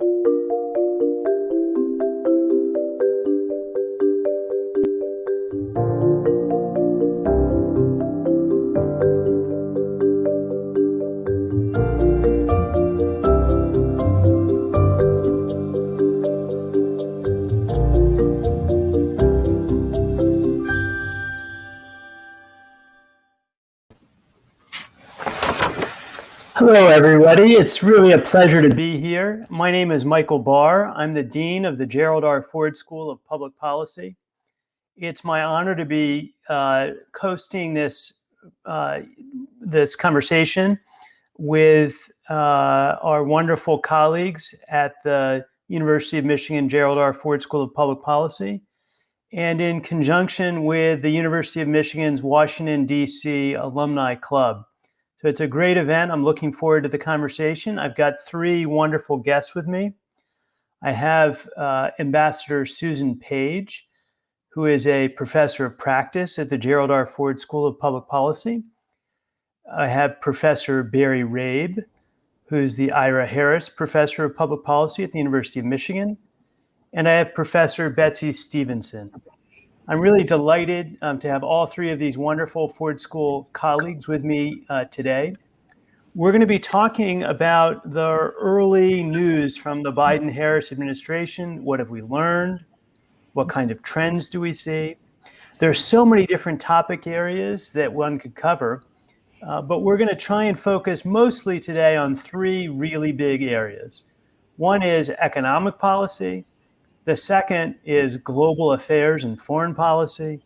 you Hello, everybody. It's really a pleasure to be here. My name is Michael Barr. I'm the Dean of the Gerald R. Ford School of Public Policy. It's my honor to be uh, hosting this, uh, this conversation with uh, our wonderful colleagues at the University of Michigan Gerald R. Ford School of Public Policy and in conjunction with the University of Michigan's Washington, D.C. Alumni Club. So it's a great event. I'm looking forward to the conversation. I've got three wonderful guests with me. I have uh, Ambassador Susan Page, who is a professor of practice at the Gerald R. Ford School of Public Policy. I have Professor Barry Rabe, who's the Ira Harris Professor of Public Policy at the University of Michigan. And I have Professor Betsy Stevenson, I'm really delighted um, to have all three of these wonderful Ford School colleagues with me uh, today. We're going to be talking about the early news from the Biden-Harris administration. What have we learned? What kind of trends do we see? There's so many different topic areas that one could cover, uh, but we're going to try and focus mostly today on three really big areas. One is economic policy, the second is global affairs and foreign policy.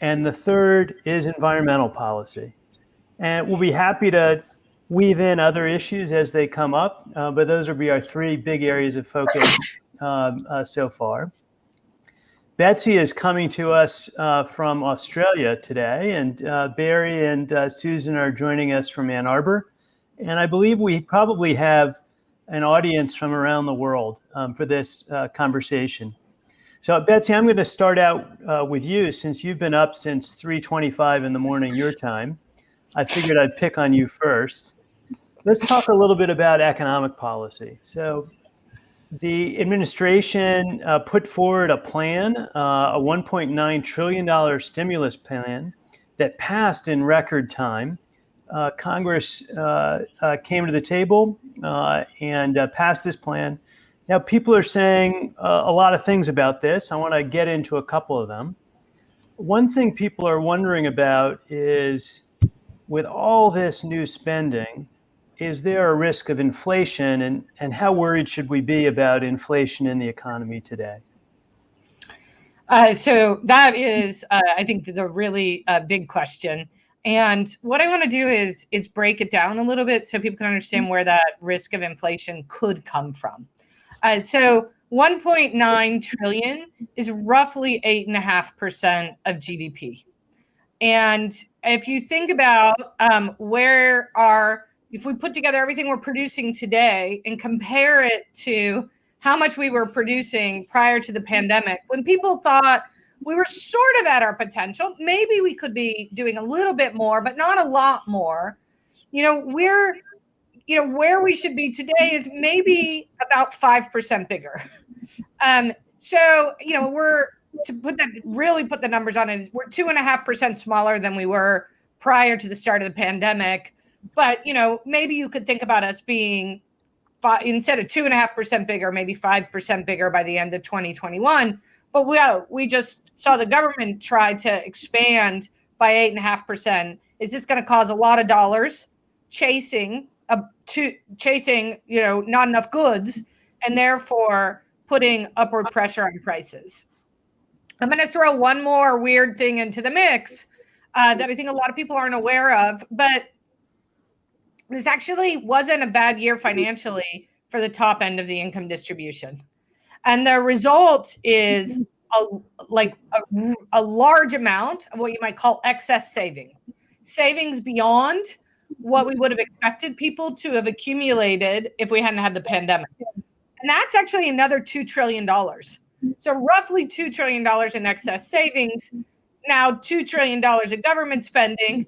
And the third is environmental policy. And we'll be happy to weave in other issues as they come up, uh, but those will be our three big areas of focus um, uh, so far. Betsy is coming to us uh, from Australia today, and uh, Barry and uh, Susan are joining us from Ann Arbor. And I believe we probably have an audience from around the world um, for this uh, conversation. So Betsy, I'm going to start out uh, with you since you've been up since 3.25 in the morning your time. I figured I'd pick on you first. Let's talk a little bit about economic policy. So the administration uh, put forward a plan, uh, a $1.9 trillion stimulus plan that passed in record time uh, Congress uh, uh, came to the table uh, and passed this plan. Now, people are saying a lot of things about this. I want to get into a couple of them. One thing people are wondering about is with all this new spending, is there a risk of inflation and, and how worried should we be about inflation in the economy today? Uh, so that is, uh, I think, the really uh, big question. And what I want to do is is break it down a little bit so people can understand where that risk of inflation could come from. Uh, so 1.9 trillion is roughly eight and a half percent of GDP. And if you think about um, where our, if we put together everything we're producing today and compare it to how much we were producing prior to the pandemic, when people thought we were sort of at our potential. Maybe we could be doing a little bit more, but not a lot more. You know, we're, you know, where we should be today is maybe about 5% bigger. Um, so, you know, we're to put that really put the numbers on it, we're two and a half percent smaller than we were prior to the start of the pandemic. But, you know, maybe you could think about us being five, instead of two and a half percent bigger, maybe 5% bigger by the end of 2021 but we, uh, we just saw the government try to expand by eight and a half percent. Is this going to cause a lot of dollars chasing a to chasing, you know, not enough goods and therefore putting upward pressure on prices? I'm going to throw one more weird thing into the mix uh, that I think a lot of people aren't aware of, but this actually wasn't a bad year financially for the top end of the income distribution. And the result is mm-hmm. a, like a, a large amount of what you might call excess savings, savings beyond what we would have expected people to have accumulated if we hadn't had the pandemic. And that's actually another $2 trillion. So, roughly $2 trillion in excess savings. Now, $2 trillion of government spending.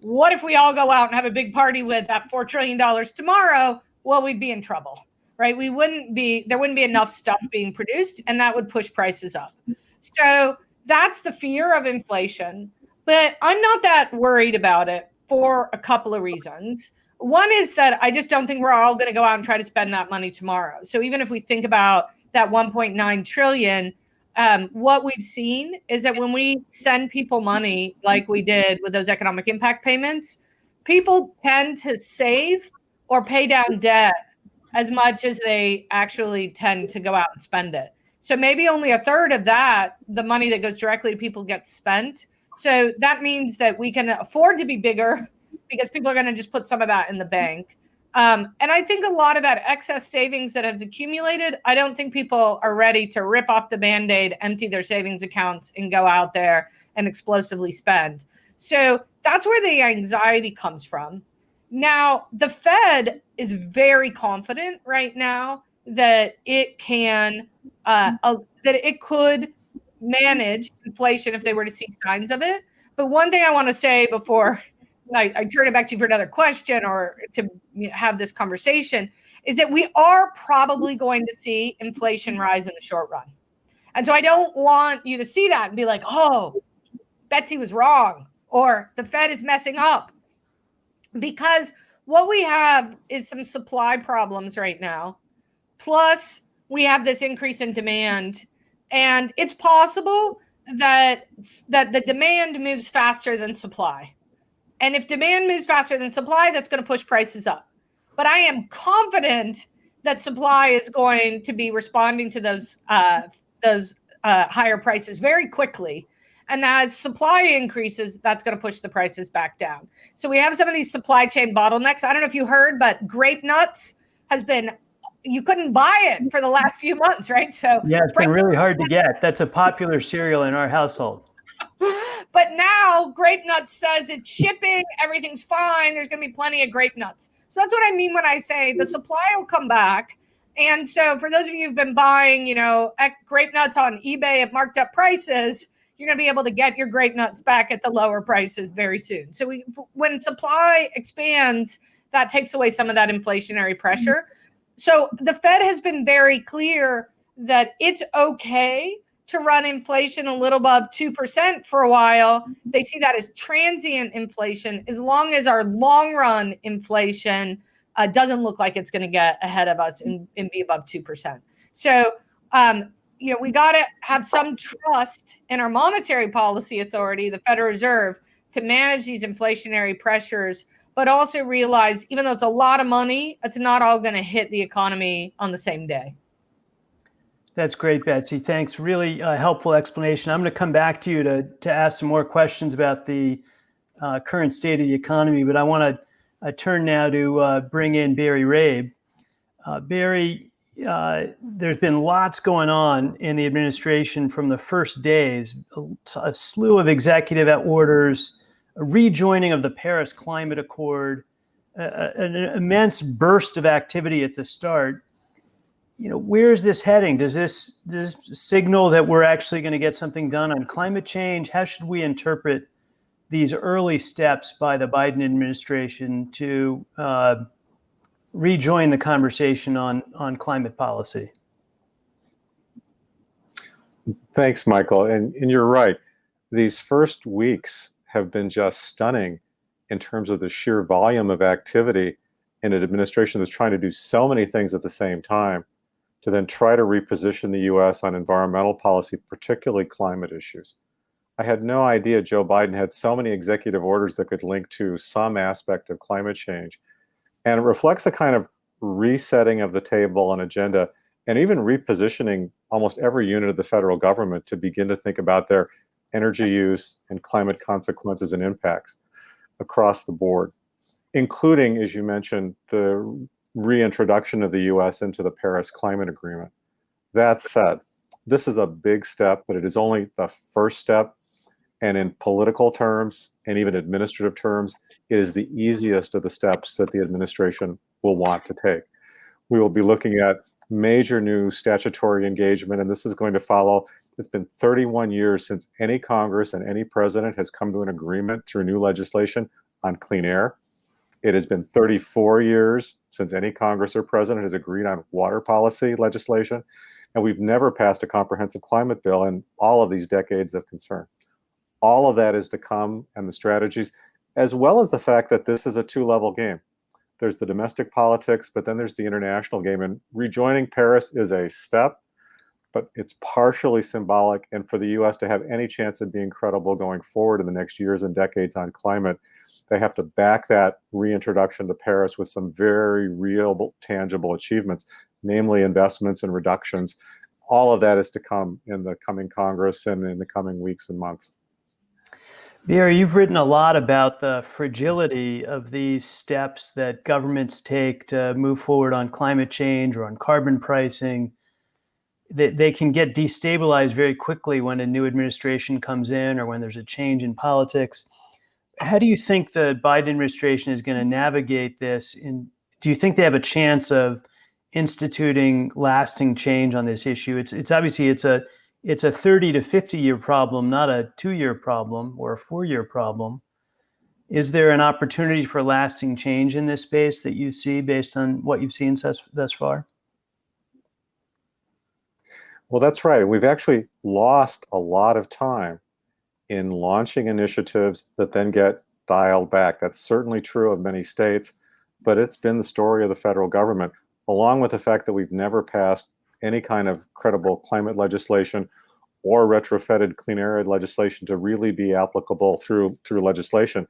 What if we all go out and have a big party with that $4 trillion tomorrow? Well, we'd be in trouble. Right? We wouldn't be there wouldn't be enough stuff being produced, and that would push prices up. So that's the fear of inflation. But I'm not that worried about it for a couple of reasons. One is that I just don't think we're all going to go out and try to spend that money tomorrow. So even if we think about that 1.9 trillion, um, what we've seen is that when we send people money, like we did with those economic impact payments, people tend to save or pay down debt as much as they actually tend to go out and spend it. So maybe only a third of that, the money that goes directly to people, gets spent. So that means that we can afford to be bigger because people are going to just put some of that in the bank. Um, and I think a lot of that excess savings that has accumulated, I don't think people are ready to rip off the band aid, empty their savings accounts, and go out there and explosively spend. So that's where the anxiety comes from. Now, the Fed is very confident right now that it can, uh, uh, that it could manage inflation if they were to see signs of it. But one thing I want to say before I, I, turn it back to you for another question or to have this conversation is that we are probably going to see inflation rise in the short run. And so I don't want you to see that and be like, oh, Betsy was wrong or the Fed is messing up. Because what we have is some supply problems right now. Plus, we have this increase in demand. And it's possible that that the demand moves faster than supply and if demand moves faster than supply, that's going to push prices up. But I am confident that supply is going to be responding to those uh, those uh, higher prices very quickly. And as supply increases, that's going to push the prices back down. So we have some of these supply chain bottlenecks. I don't know if you heard, but grape nuts has been you couldn't buy it for the last few months, right? So yeah, it's been really hard to get. That's a popular cereal in our household. But now Grape Nuts says it's shipping, everything's fine. There's going to be plenty of grape nuts. So that's what I mean when I say the supply will come back. And so for those of you who've been buying, you know, grape nuts on eBay at marked up prices, you're going to be able to get your grape nuts back at the lower prices very soon. So we, when supply expands, that takes away some of that inflationary pressure. So the Fed has been very clear that it's okay to run inflation a little above 2% for a while. They see that as transient inflation as long as our long run inflation uh, doesn't look like it's going to get ahead of us and, and be above 2%. So, um, you know, we got to have some trust in our monetary policy authority, the Federal Reserve, to manage these inflationary pressures, but also realize even though it's a lot of money, it's not all going to hit the economy on the same day. That's great, Betsy. Thanks. Really uh, helpful explanation. I'm going to come back to you to, to ask some more questions about the uh, current state of the economy, but I want to uh, turn now to uh, bring in Barry Rabe. Uh, Barry, uh, there's been lots going on in the administration from the first days, a, slew of executive orders, a rejoining of the Paris Climate Accord, an immense burst of activity at the start you know, where is this heading? Does this, does this signal that we're actually going to get something done on climate change? How should we interpret these early steps by the Biden administration to uh, rejoin the conversation on, on climate policy? Thanks, Michael. And, and you're right. These first weeks have been just stunning in terms of the sheer volume of activity in an administration that's trying to do so many things at the same time to then try to reposition the US on environmental policy, particularly climate issues. I had no idea Joe Biden had so many executive orders that could link to some aspect of climate change. And it reflects a kind of resetting of the table and agenda and even repositioning almost every unit of the federal government to begin to think about their energy use and climate consequences and impacts across the board, including, as you mentioned, the reintroduction of the US into the Paris Climate Agreement. That said, this is a big step, but it is only the first step. And in political terms and even administrative terms, is the easiest of the steps that the administration will want to take. We will be looking at major new statutory engagement, and this is going to follow. It's been 31 years since any Congress and any president has come to an agreement through new legislation on clean air. It has been 34 years since any Congress or president has agreed on water policy legislation, and we've never passed a comprehensive climate bill in all of these decades of concern. All of that is to come, and the strategies, as well as the fact that this is a two level game. There's the domestic politics, but then there's the international game. And rejoining Paris is a step, but it's partially symbolic. And for the US to have any chance of being credible going forward in the next years and decades on climate, they have to back that reintroduction to Paris with some very real, tangible achievements, namely investments and reductions. All of that is to come in the coming Congress and in the coming weeks and months. Barry, you've written a lot about the fragility of these steps that governments take to move forward on climate change or on carbon pricing. They, they can get destabilized very quickly when a new administration comes in or when there's a change in politics. How do you think the Biden administration is going to navigate this? And do you think they have a chance of instituting lasting change on this issue? It's, it's obviously it's a it's a 30 to 50 year problem, not a two year problem or a four year problem. Is there an opportunity for lasting change in this space that you see based on what you've seen thus, thus far? Well, that's right. We've actually lost a lot of time in launching initiatives that then get dialed back. That's certainly true of many states, but it's been the story of the federal government, along with the fact that we've never passed any kind of credible climate legislation or retrofitted clean air legislation to really be applicable through through legislation.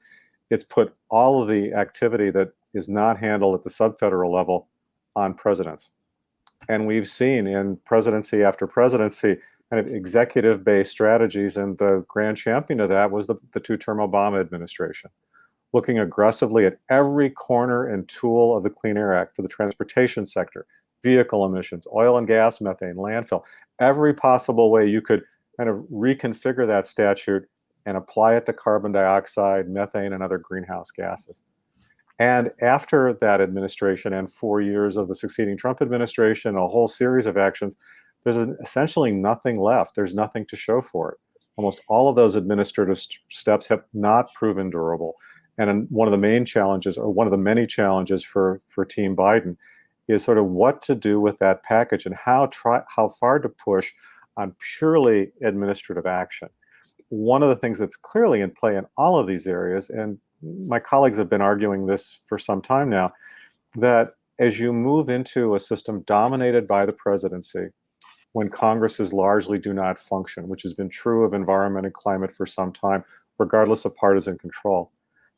It's put all of the activity that is not handled at the subfederal level on presidents. And we've seen in presidency after presidency kind of executive-based strategies, and the grand champion of that was the, the two-term Obama administration, looking aggressively at every corner and tool of the Clean Air Act for the transportation sector, vehicle emissions, oil and gas, methane, landfill, every possible way you could kind of reconfigure that statute and apply it to carbon dioxide, methane, and other greenhouse gases. And after that administration and four years of the succeeding Trump administration, a whole series of actions, there's essentially nothing left. There's nothing to show for it. Almost all of those administrative st steps have not proven durable. And one of the main challenges, or one of the many challenges for, for Team Biden, is sort of what to do with that package and how try how far to push on purely administrative action. One of the things that's clearly in play in all of these areas, and my colleagues have been arguing this for some time now, that as you move into a system dominated by the presidency, when Congresses largely do not function, which has been true of environment and climate for some time, regardless of partisan control.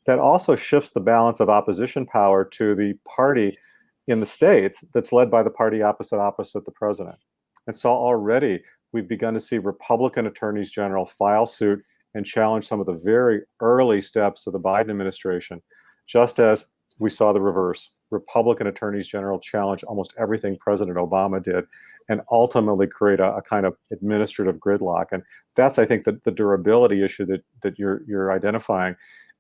That also shifts the balance of opposition power to the party in the states that's led by the party opposite opposite the president. And so already we've begun to see Republican attorneys general file suit and challenge some of the very early steps of the Biden administration, just as we saw the reverse. Republican attorneys general challenge almost everything President Obama did and ultimately create a, a, kind of administrative gridlock. And that's, I think, the, the durability issue that, that you're, you're identifying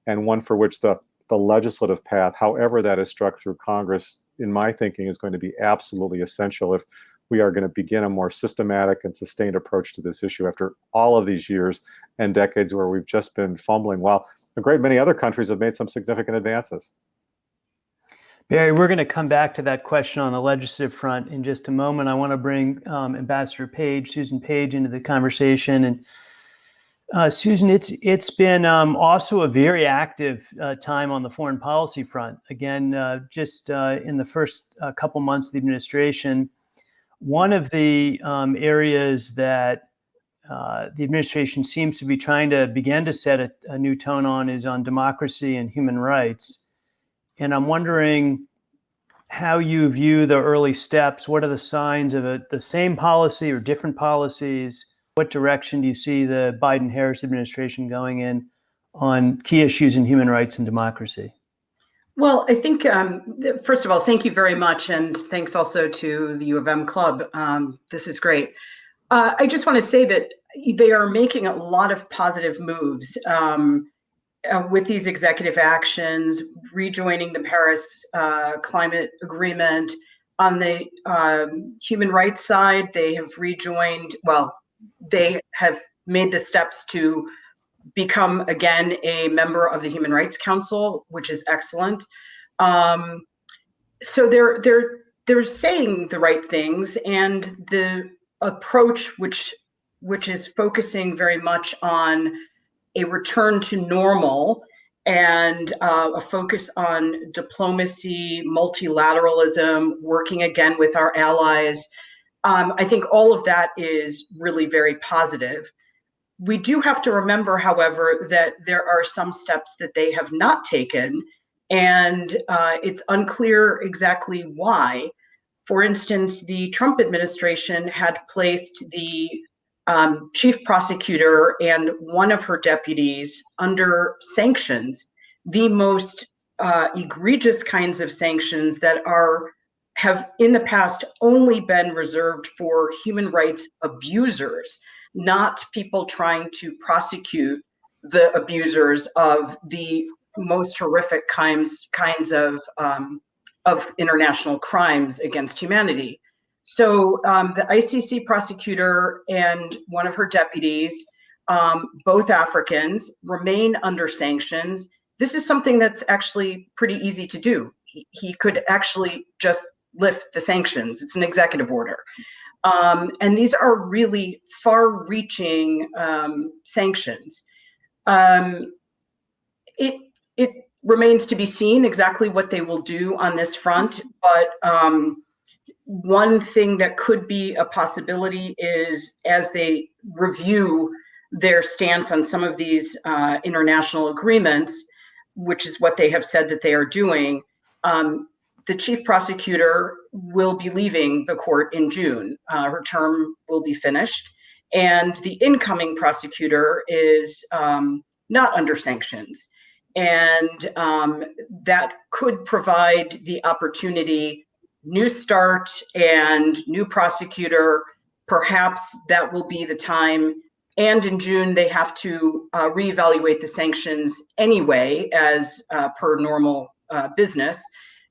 and one for which the, the legislative path, however that is struck through Congress, in my thinking, is going to be absolutely essential if we are going to begin a more systematic and sustained approach to this issue after all of these years and decades where we've just been fumbling while a great many other countries have made some significant advances. Barry, we're going to come back to that question on the legislative front in just a moment. I want to bring um, Ambassador Page, Susan Page, into the conversation. And uh, Susan, it's it's been um, also a very active uh, time on the foreign policy front. Again, uh, just uh, in the first uh, couple months of the administration, one of the um, areas that uh, the administration seems to be trying to begin to set a, a, new tone on is on democracy and human rights. And I'm wondering how you view the early steps. What are the signs of a, the same policy or different policies? What direction do you see the Biden Harris administration going in on key issues in human rights and democracy? Well, I think, um, first of all, thank you very much. And thanks also to the U of M Club. Um, this is great. Uh, I just want to say that they are making a lot of positive moves um, uh, with these executive actions, rejoining the Paris uh, Climate Agreement. On the um, human rights side, they have rejoined, well, they have made the steps to become again a member of the Human Rights Council, which is excellent. Um, so they're they're they're saying the right things, and the approach which which is focusing very much on a return to normal and uh, a focus on diplomacy, multilateralism, working again with our allies. Um, I think all of that is really very positive. We do have to remember, however, that there are some steps that they have not taken, and uh, it's unclear exactly why. For instance, the Trump administration had placed the um, chief prosecutor and one of her deputies under sanctions, the most uh, egregious kinds of sanctions that are have in the past only been reserved for human rights abusers, not people trying to prosecute the abusers of the most horrific kinds kinds of um, of international crimes against humanity. So um, the ICC prosecutor and one of her deputies, um, both Africans, remain under sanctions. This is something that's actually pretty easy to do. He, he could actually just lift the sanctions. It's an executive order. Um, and these are really far reaching um, sanctions. Um, it, it remains to be seen exactly what they will do on this front, but um, one thing that could be a possibility is as they review their stance on some of these uh, international agreements, which is what they have said that they are doing, um, the chief prosecutor will be leaving the court in June. Uh, her term will be finished. And the incoming prosecutor is um, not under sanctions. And um, that could provide the opportunity new start and new prosecutor, perhaps that will be the time. And in June, they have to uh, reevaluate the sanctions anyway, as uh, per normal uh, business.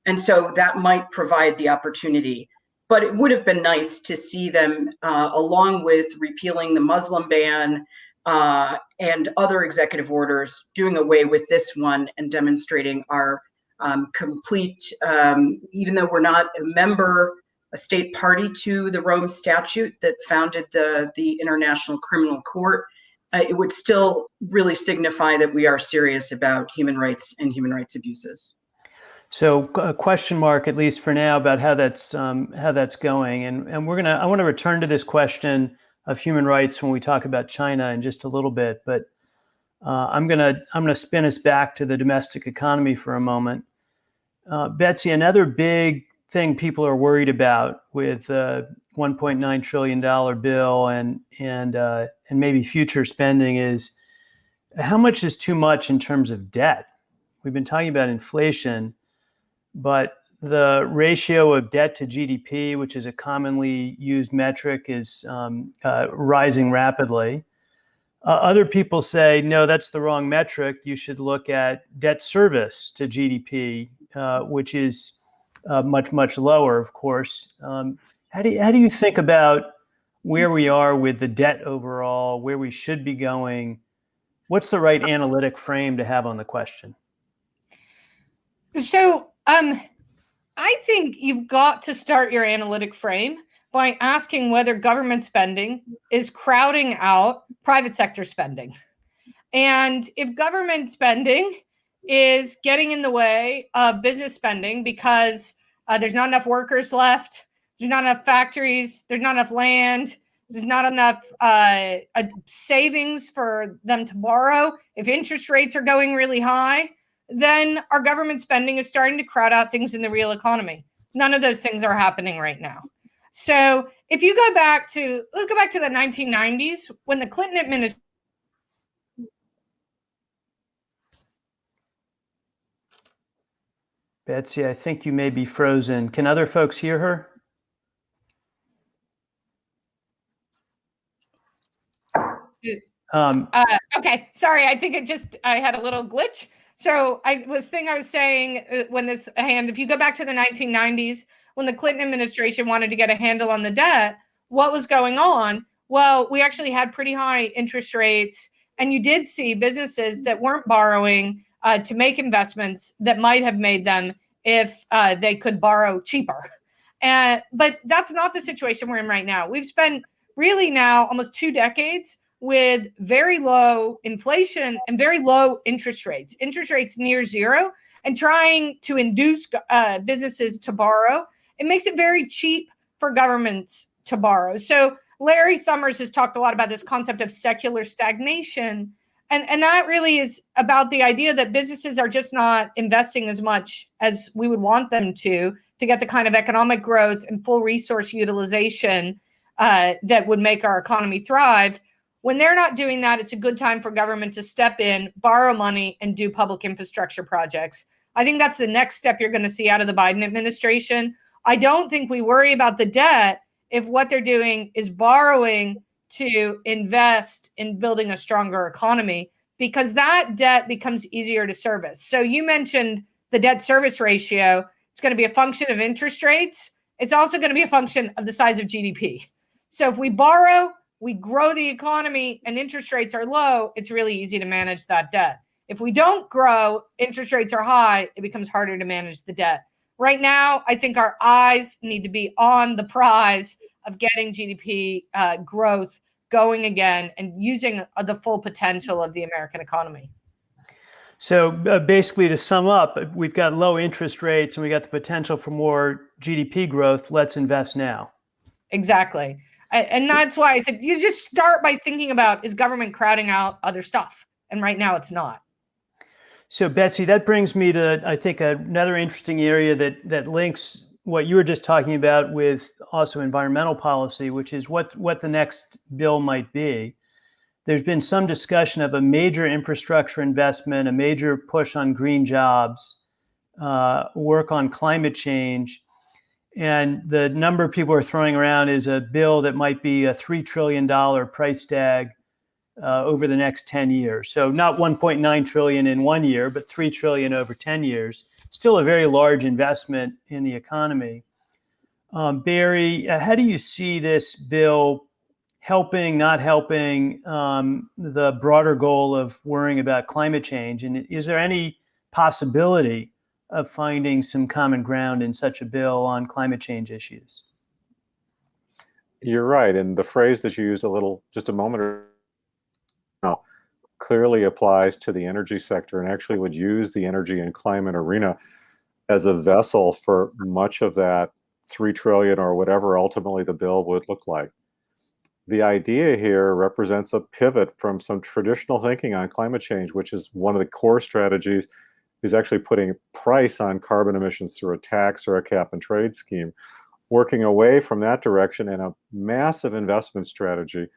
And so that might provide the opportunity. But it would have been nice to see them, uh, along with repealing the Muslim ban uh, and other executive orders, doing away with this one and demonstrating our um, complete, um, even though we're not a member, a state party to the Rome Statute that founded the, the International Criminal Court, uh, it would still really signify that we are serious about human rights and human rights abuses. So a question mark, at least for now, about how that's um, how that's going, and and we're gonna I want to return to this question of human rights when we talk about China in just a little bit, but uh, I'm gonna I'm gonna spin us back to the domestic economy for a moment. Uh, Betsy, another big thing people are worried about with uh, 1.9 trillion dollar bill and and uh, and maybe future spending is how much is too much in terms of debt. We've been talking about inflation, but the ratio of debt to GDP, which is a commonly used metric, is um, uh, rising rapidly. Uh, other people say, no, that's the wrong metric. You should look at debt service to GDP, uh, which is uh, much, much lower, of course. Um, how, do you, how do you think about where we are with the debt overall, where we should be going? What's the right analytic frame to have on the question? So, um, I think you've got to start your analytic frame by asking whether government spending is crowding out private sector spending. And if government spending is getting in the way of business spending because uh, there's not enough workers left, there's not enough factories, there's not enough land, there's not enough uh, uh, savings for them to borrow, if interest rates are going really high, then our government spending is starting to crowd out things in the real economy. None of those things are happening right now. So if you go back to let's go back to the 1990s when the Clinton administration Betsy, I think you may be frozen. Can other folks hear her? Um, uh, okay, sorry. I think it just I had a little glitch. So I was thing I was saying uh, when this hand, if you go back to the 1990s, when the Clinton administration wanted to get a handle on the debt, what was going on? Well, we actually had pretty high interest rates, and you did see businesses that weren't borrowing uh, to make investments that might have made them if uh, they could borrow cheaper. And but that's not the situation we're in right now. We've spent really now almost two decades with very low inflation and very low interest rates, interest rates near zero, and trying to induce uh, businesses to borrow. It makes it very cheap for governments to borrow. So Larry Summers has talked a lot about this concept of secular stagnation. And, and that really is about the idea that businesses are just not investing as much as we would want them to to get the kind of economic growth and full resource utilization uh, that would make our economy thrive. When they're not doing that, it's a good time for government to step in, borrow money, and do public infrastructure projects. I think that's the next step you're going to see out of the Biden administration. I don't think we worry about the debt if what they're doing is borrowing to invest in building a stronger economy because that debt becomes easier to service. So you mentioned the debt service ratio. It's going to be a function of interest rates. It's also going to be a function of the size of GDP. So if we borrow, we grow the economy and interest rates are low, it's really easy to manage that debt. If we don't grow, interest rates are high, it becomes harder to manage the debt. Right now, I think our eyes need to be on the prize of getting GDP uh, growth going again and using uh, the full potential of the American economy. So uh, basically, to sum up, we've got low interest rates and we got the potential for more GDP growth. Let's invest now. Exactly. And that's why I said you just start by thinking about is government crowding out other stuff? And right now it's not. So Betsy, that brings me to I think another interesting area that that links what you were just talking about with also environmental policy, which is what what the next bill might be. There's been some discussion of a major infrastructure investment, a major push on green jobs, uh, work on climate change, and the number people are throwing around is a bill that might be a $3 trillion price tag uh, over the next 10 years. So not 1.9 trillion in one year, but 3 trillion over 10 years. Still a very large investment in the economy. Um, Barry, uh, how do you see this bill helping, not helping um, the broader goal of worrying about climate change? And is there any possibility of finding some common ground in such a bill on climate change issues. You're right. And the phrase that you used a little just a moment ago clearly applies to the energy sector and actually would use the energy and climate arena as a vessel for much of that 3 trillion or whatever ultimately the bill would look like. The idea here represents a pivot from some traditional thinking on climate change, which is one of the core strategies is actually putting price on carbon emissions through a tax or a cap and trade scheme, working away from that direction and a massive investment strategy,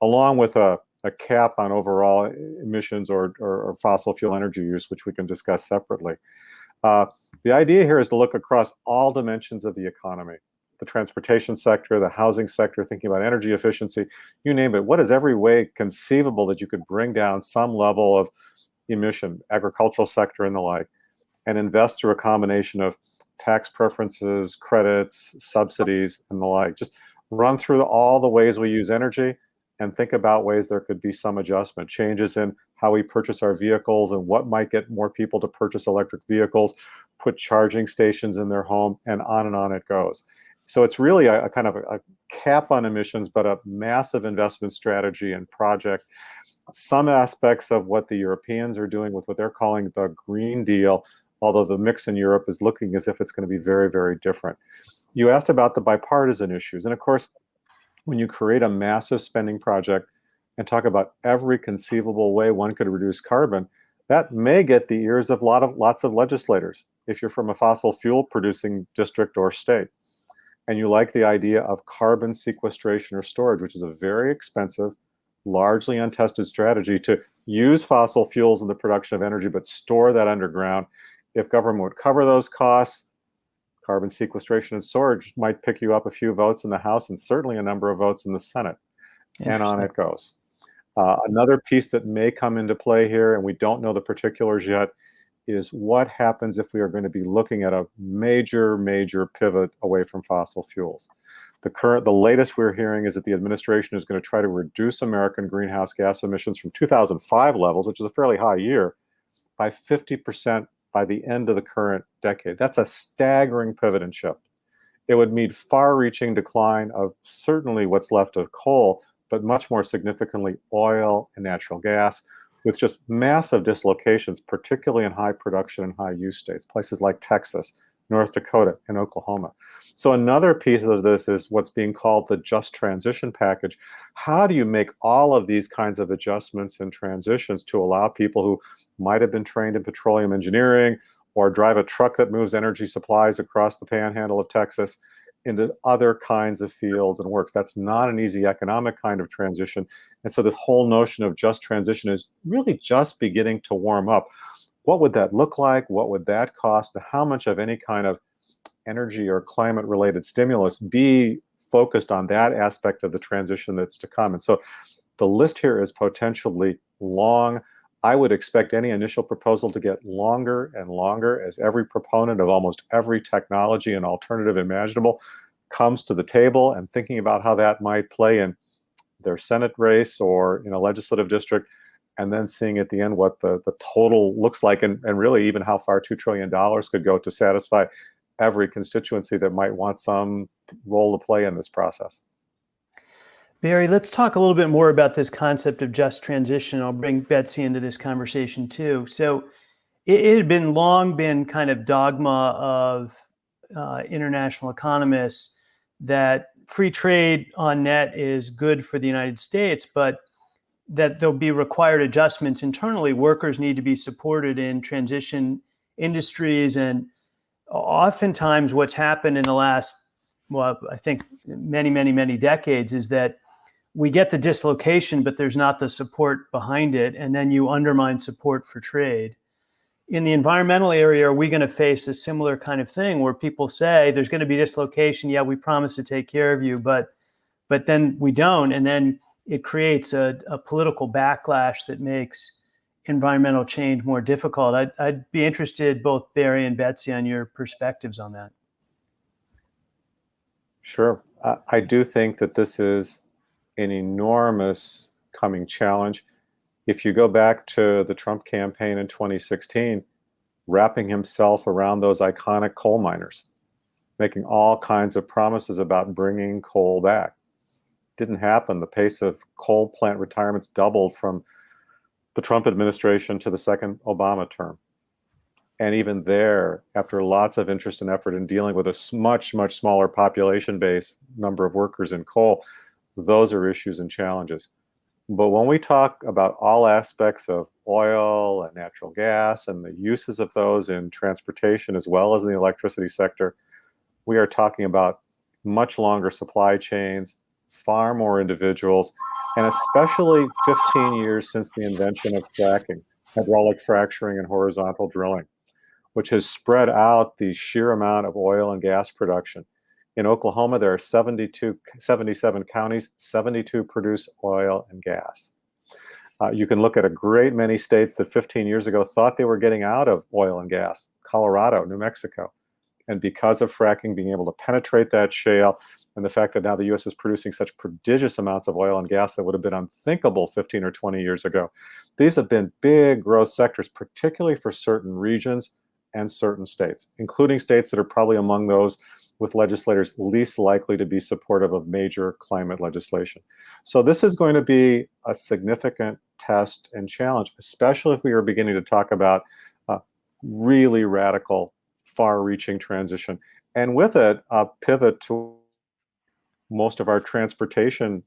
along with a, a cap on overall emissions or, or, or, fossil fuel energy use, which we can discuss separately. Uh, the idea here is to look across all dimensions of the economy the transportation sector, the housing sector, thinking about energy efficiency, you name it. What is every way conceivable that you could bring down some level of emission, agricultural sector and the like, and invest through a combination of tax preferences, credits, subsidies, and the like. Just run through all the ways we use energy and think about ways there could be some adjustment, changes in how we purchase our vehicles and what might get more people to purchase electric vehicles, put charging stations in their home, and on and on it goes. So it's really a, a kind of a, a, cap on emissions, but a massive investment strategy and project some aspects of what the Europeans are doing with what they're calling the Green Deal, although the mix in Europe is looking as if it's going to be very, very different. You asked about the bipartisan issues. And of course, when you create a massive spending project and talk about every conceivable way one could reduce carbon, that may get the ears of, lot of lots of legislators if you're from a fossil fuel producing district or state. And you like the idea of carbon sequestration or storage, which is a very expensive, largely untested strategy to use fossil fuels in the production of energy, but store that underground. If government would cover those costs, carbon sequestration and storage might pick you up a few votes in the House and certainly a number of votes in the Senate. And on it goes. Uh, another piece that may come into play here, and we don't know the particulars yet, is what happens if we are going to be looking at a major, major pivot away from fossil fuels. The current, the latest we're hearing is that the administration is going to try to reduce American greenhouse gas emissions from 2005 levels, which is a fairly high year, by 50% by the end of the current decade. That's a staggering pivot and shift. It would mean far-reaching decline of certainly what's left of coal, but much more significantly oil and natural gas, with just massive dislocations, particularly in high production and high use states, places like Texas, North Dakota, and Oklahoma. So another piece of this is what's being called the just transition package. How do you make all of these kinds of adjustments and transitions to allow people who might have been trained in petroleum engineering or drive a truck that moves energy supplies across the panhandle of Texas into other kinds of fields and works. That's not an easy economic kind of transition. And so this whole notion of just transition is really just beginning to warm up what would that look like? What would that cost? How much of any kind of energy or climate related stimulus be focused on that aspect of the transition that's to come? And so the list here is potentially long. I would expect any initial proposal to get longer and longer as every proponent of almost every technology and alternative imaginable comes to the table and thinking about how that might play in their Senate race or in a legislative district and then seeing at the end what the, the total looks like and, and really even how far $2 trillion could go to satisfy every constituency that might want some role to play in this process. Barry, let's talk a little bit more about this concept of just transition. I'll bring Betsy into this conversation too. So it, it had been long been kind of dogma of uh, international economists that free trade on net is good for the United States, but that there'll be required adjustments internally. Workers need to be supported in transition industries. And oftentimes, what's happened in the last, well, I think many, many, many decades is that we get the dislocation, but there's not the support behind it. And then you undermine support for trade. In the environmental area, are we going to face a similar kind of thing where people say there's going to be dislocation? Yeah, we promise to take care of you, but but then we don't. And then it creates a, a political backlash that makes environmental change more difficult. I'd, I'd be interested, both Barry and Betsy, on your perspectives on that. Sure. Uh, I do think that this is an enormous coming challenge. If you go back to the Trump campaign in 2016, wrapping himself around those iconic coal miners, making all kinds of promises about bringing coal back didn't happen. The pace of coal plant retirements doubled from the Trump administration to the second Obama term. And even there, after lots of interest and effort in dealing with a much, much smaller population base, number of workers in coal, those are issues and challenges. But when we talk about all aspects of oil and natural gas and the uses of those in transportation as well as in the electricity sector, we are talking about much longer supply chains, far more individuals, and especially 15 years since the invention of fracking, hydraulic fracturing and horizontal drilling, which has spread out the sheer amount of oil and gas production. In Oklahoma, there are 72, 77 counties, 72 produce oil and gas. Uh, you can look at a great many states that 15 years ago thought they were getting out of oil and gas, Colorado, New Mexico. And because of fracking being able to penetrate that shale and the fact that now the US is producing such prodigious amounts of oil and gas that would have been unthinkable 15 or 20 years ago, these have been big growth sectors, particularly for certain regions and certain states, including states that are probably among those with legislators least likely to be supportive of major climate legislation. So this is going to be a significant test and challenge, especially if we are beginning to talk about uh, really radical far-reaching transition. And with it, a pivot to most of our transportation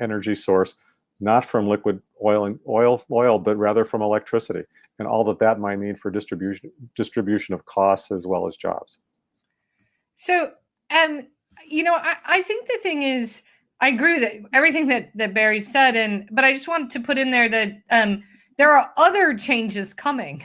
energy source, not from liquid oil and oil, oil, but rather from electricity, and all that that might mean for distribution distribution of costs as well as jobs. So, um, you know, I, I think the thing is, I agree with everything that that Barry said, and but I just wanted to put in there that um, there are other changes coming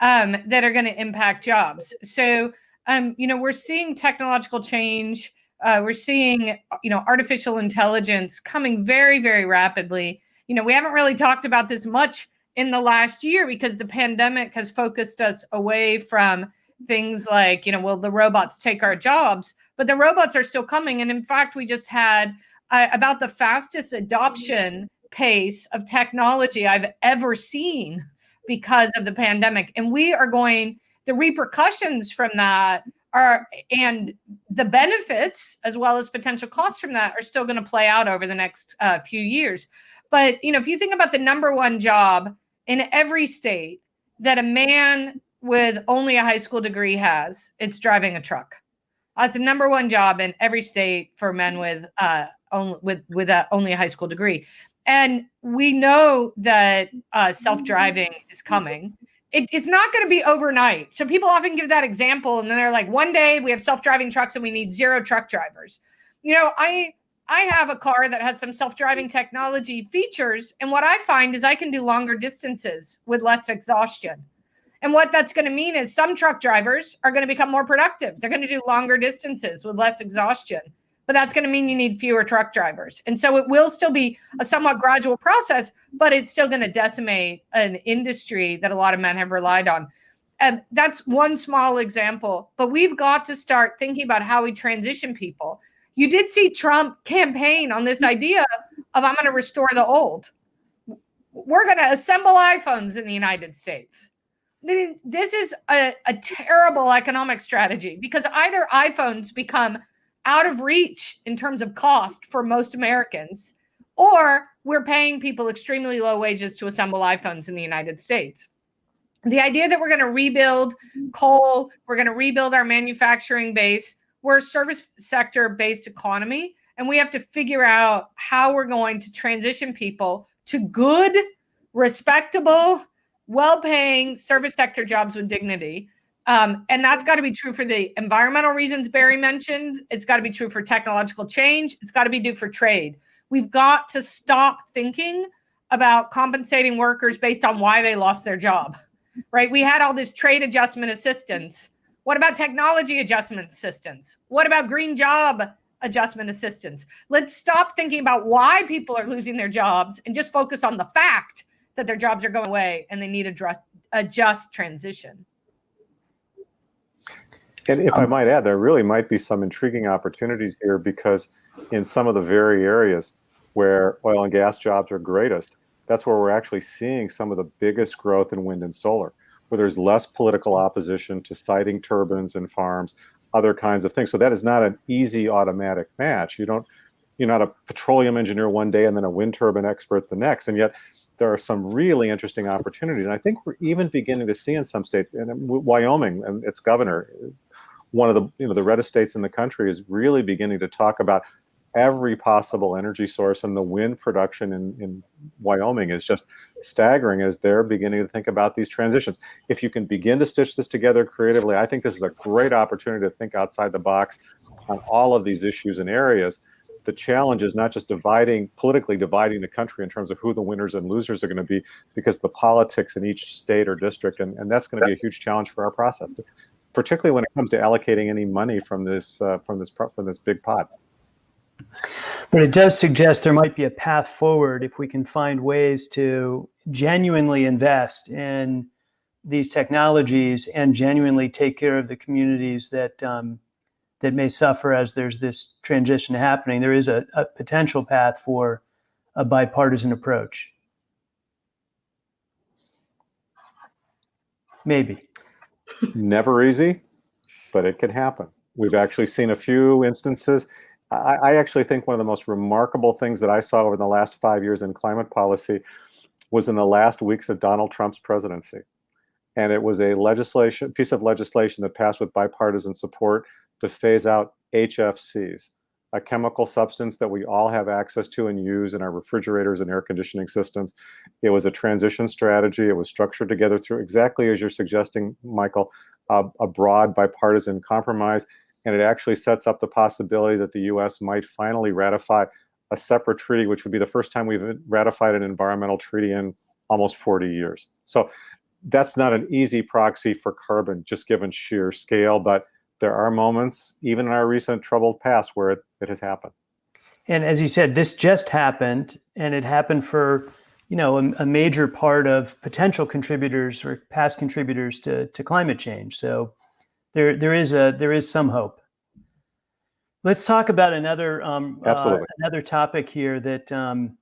um, that are going to impact jobs. So, um, you know, we're seeing technological change. Uh, we're seeing, you know, artificial intelligence coming very, very rapidly. You know, we haven't really talked about this much in the last year because the pandemic has focused us away from things like, you know, will the robots take our jobs? But the robots are still coming. And in fact, we just had uh, about the fastest adoption pace of technology I've ever seen because of the pandemic. And we are going the repercussions from that are and the benefits as well as potential costs from that are still going to play out over the next uh, few years. But you know, if you think about the number one job in every state that a man with only a high school degree has, it's driving a truck. That's the number one job in every state for men with uh, only with with a, only a high school degree. And we know that uh, self-driving is coming. It, it's not going to be overnight. So people often give that example, and then they're like, "One day we have self-driving trucks, and we need zero truck drivers." You know, I I have a car that has some self-driving technology features, and what I find is I can do longer distances with less exhaustion. And what that's going to mean is some truck drivers are going to become more productive. They're going to do longer distances with less exhaustion but that's going to mean you need fewer truck drivers. And so it will still be a somewhat gradual process, but it's still going to decimate an industry that a lot of men have relied on. And that's one small example, but we've got to start thinking about how we transition people. You did see Trump campaign on this idea of I'm going to restore the old. We're going to assemble iPhones in the United States. This is a, a terrible economic strategy because either iPhones become out of reach in terms of cost for most Americans, or we're paying people extremely low wages to assemble iPhones in the United States. The idea that we're going to rebuild coal, we're going to rebuild our manufacturing base, we're a service sector based economy, and we have to figure out how we're going to transition people to good, respectable, well paying service sector jobs with dignity um, and that's got to be true for the environmental reasons Barry mentioned. It's got to be true for technological change. It's got to be due for trade. We've got to stop thinking about compensating workers based on why they lost their job, right? We had all this trade adjustment assistance. What about technology adjustment assistance? What about green job adjustment assistance? Let's stop thinking about why people are losing their jobs and just focus on the fact that their jobs are going away and they need a, a just transition. And if I um, might add, there really might be some intriguing opportunities here because in some of the very areas where oil and gas jobs are greatest, that's where we're actually seeing some of the biggest growth in wind and solar, where there's less political opposition to siting turbines and farms, other kinds of things. So that is not an easy automatic match. You don't, you're not a petroleum engineer one day and then a wind turbine expert the next. And yet there are some really interesting opportunities. And I think we're even beginning to see in some states, and Wyoming and its governor one of the you know the reddest states in the country is really beginning to talk about every possible energy source and the wind production in, in Wyoming is just staggering as they're beginning to think about these transitions. If you can begin to stitch this together creatively, I think this is a great opportunity to think outside the box on all of these issues and areas. The challenge is not just dividing, politically dividing the country in terms of who the winners and losers are going to be, because the politics in each state or district, and, and that's going to be a huge challenge for our process. To, particularly when it comes to allocating any money from this uh, from this from this big pot. But it does suggest there might be a path forward if we can find ways to genuinely invest in these technologies and genuinely take care of the communities that um, that may suffer as there's this transition happening. There is a, a potential path for a bipartisan approach. Maybe. Never easy, but it can happen. We've actually seen a few instances. I, I, actually think one of the most remarkable things that I saw over the last five years in climate policy was in the last weeks of Donald Trump's presidency. And it was a legislation piece of legislation that passed with bipartisan support to phase out HFCs, a chemical substance that we all have access to and use in our refrigerators and air conditioning systems. It was a transition strategy. It was structured together through exactly as you're suggesting, Michael, a broad bipartisan compromise. And it actually sets up the possibility that the US might finally ratify a separate treaty, which would be the first time we've ratified an environmental treaty in almost 40 years. So that's not an easy proxy for carbon, just given sheer scale, but there are moments, even in our recent troubled past, where it, it has happened. And as you said, this just happened, and it happened for you know a, a, major part of potential contributors or past contributors to, to climate change. So there there is a there is some hope. Let's talk about another um, uh, another topic here that um,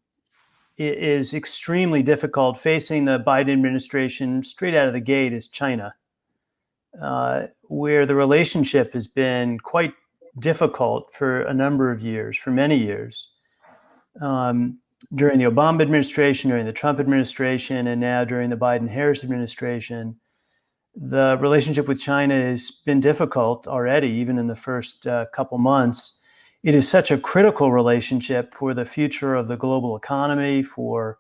is extremely difficult facing the Biden administration straight out of the gate is China. Uh, where the relationship has been quite difficult for a number of years, for many years. Um, during the Obama administration, during the Trump administration, and now during the Biden Harris administration, the relationship with China has been difficult already, even in the first uh, couple months. It is such a critical relationship for the future of the global economy, for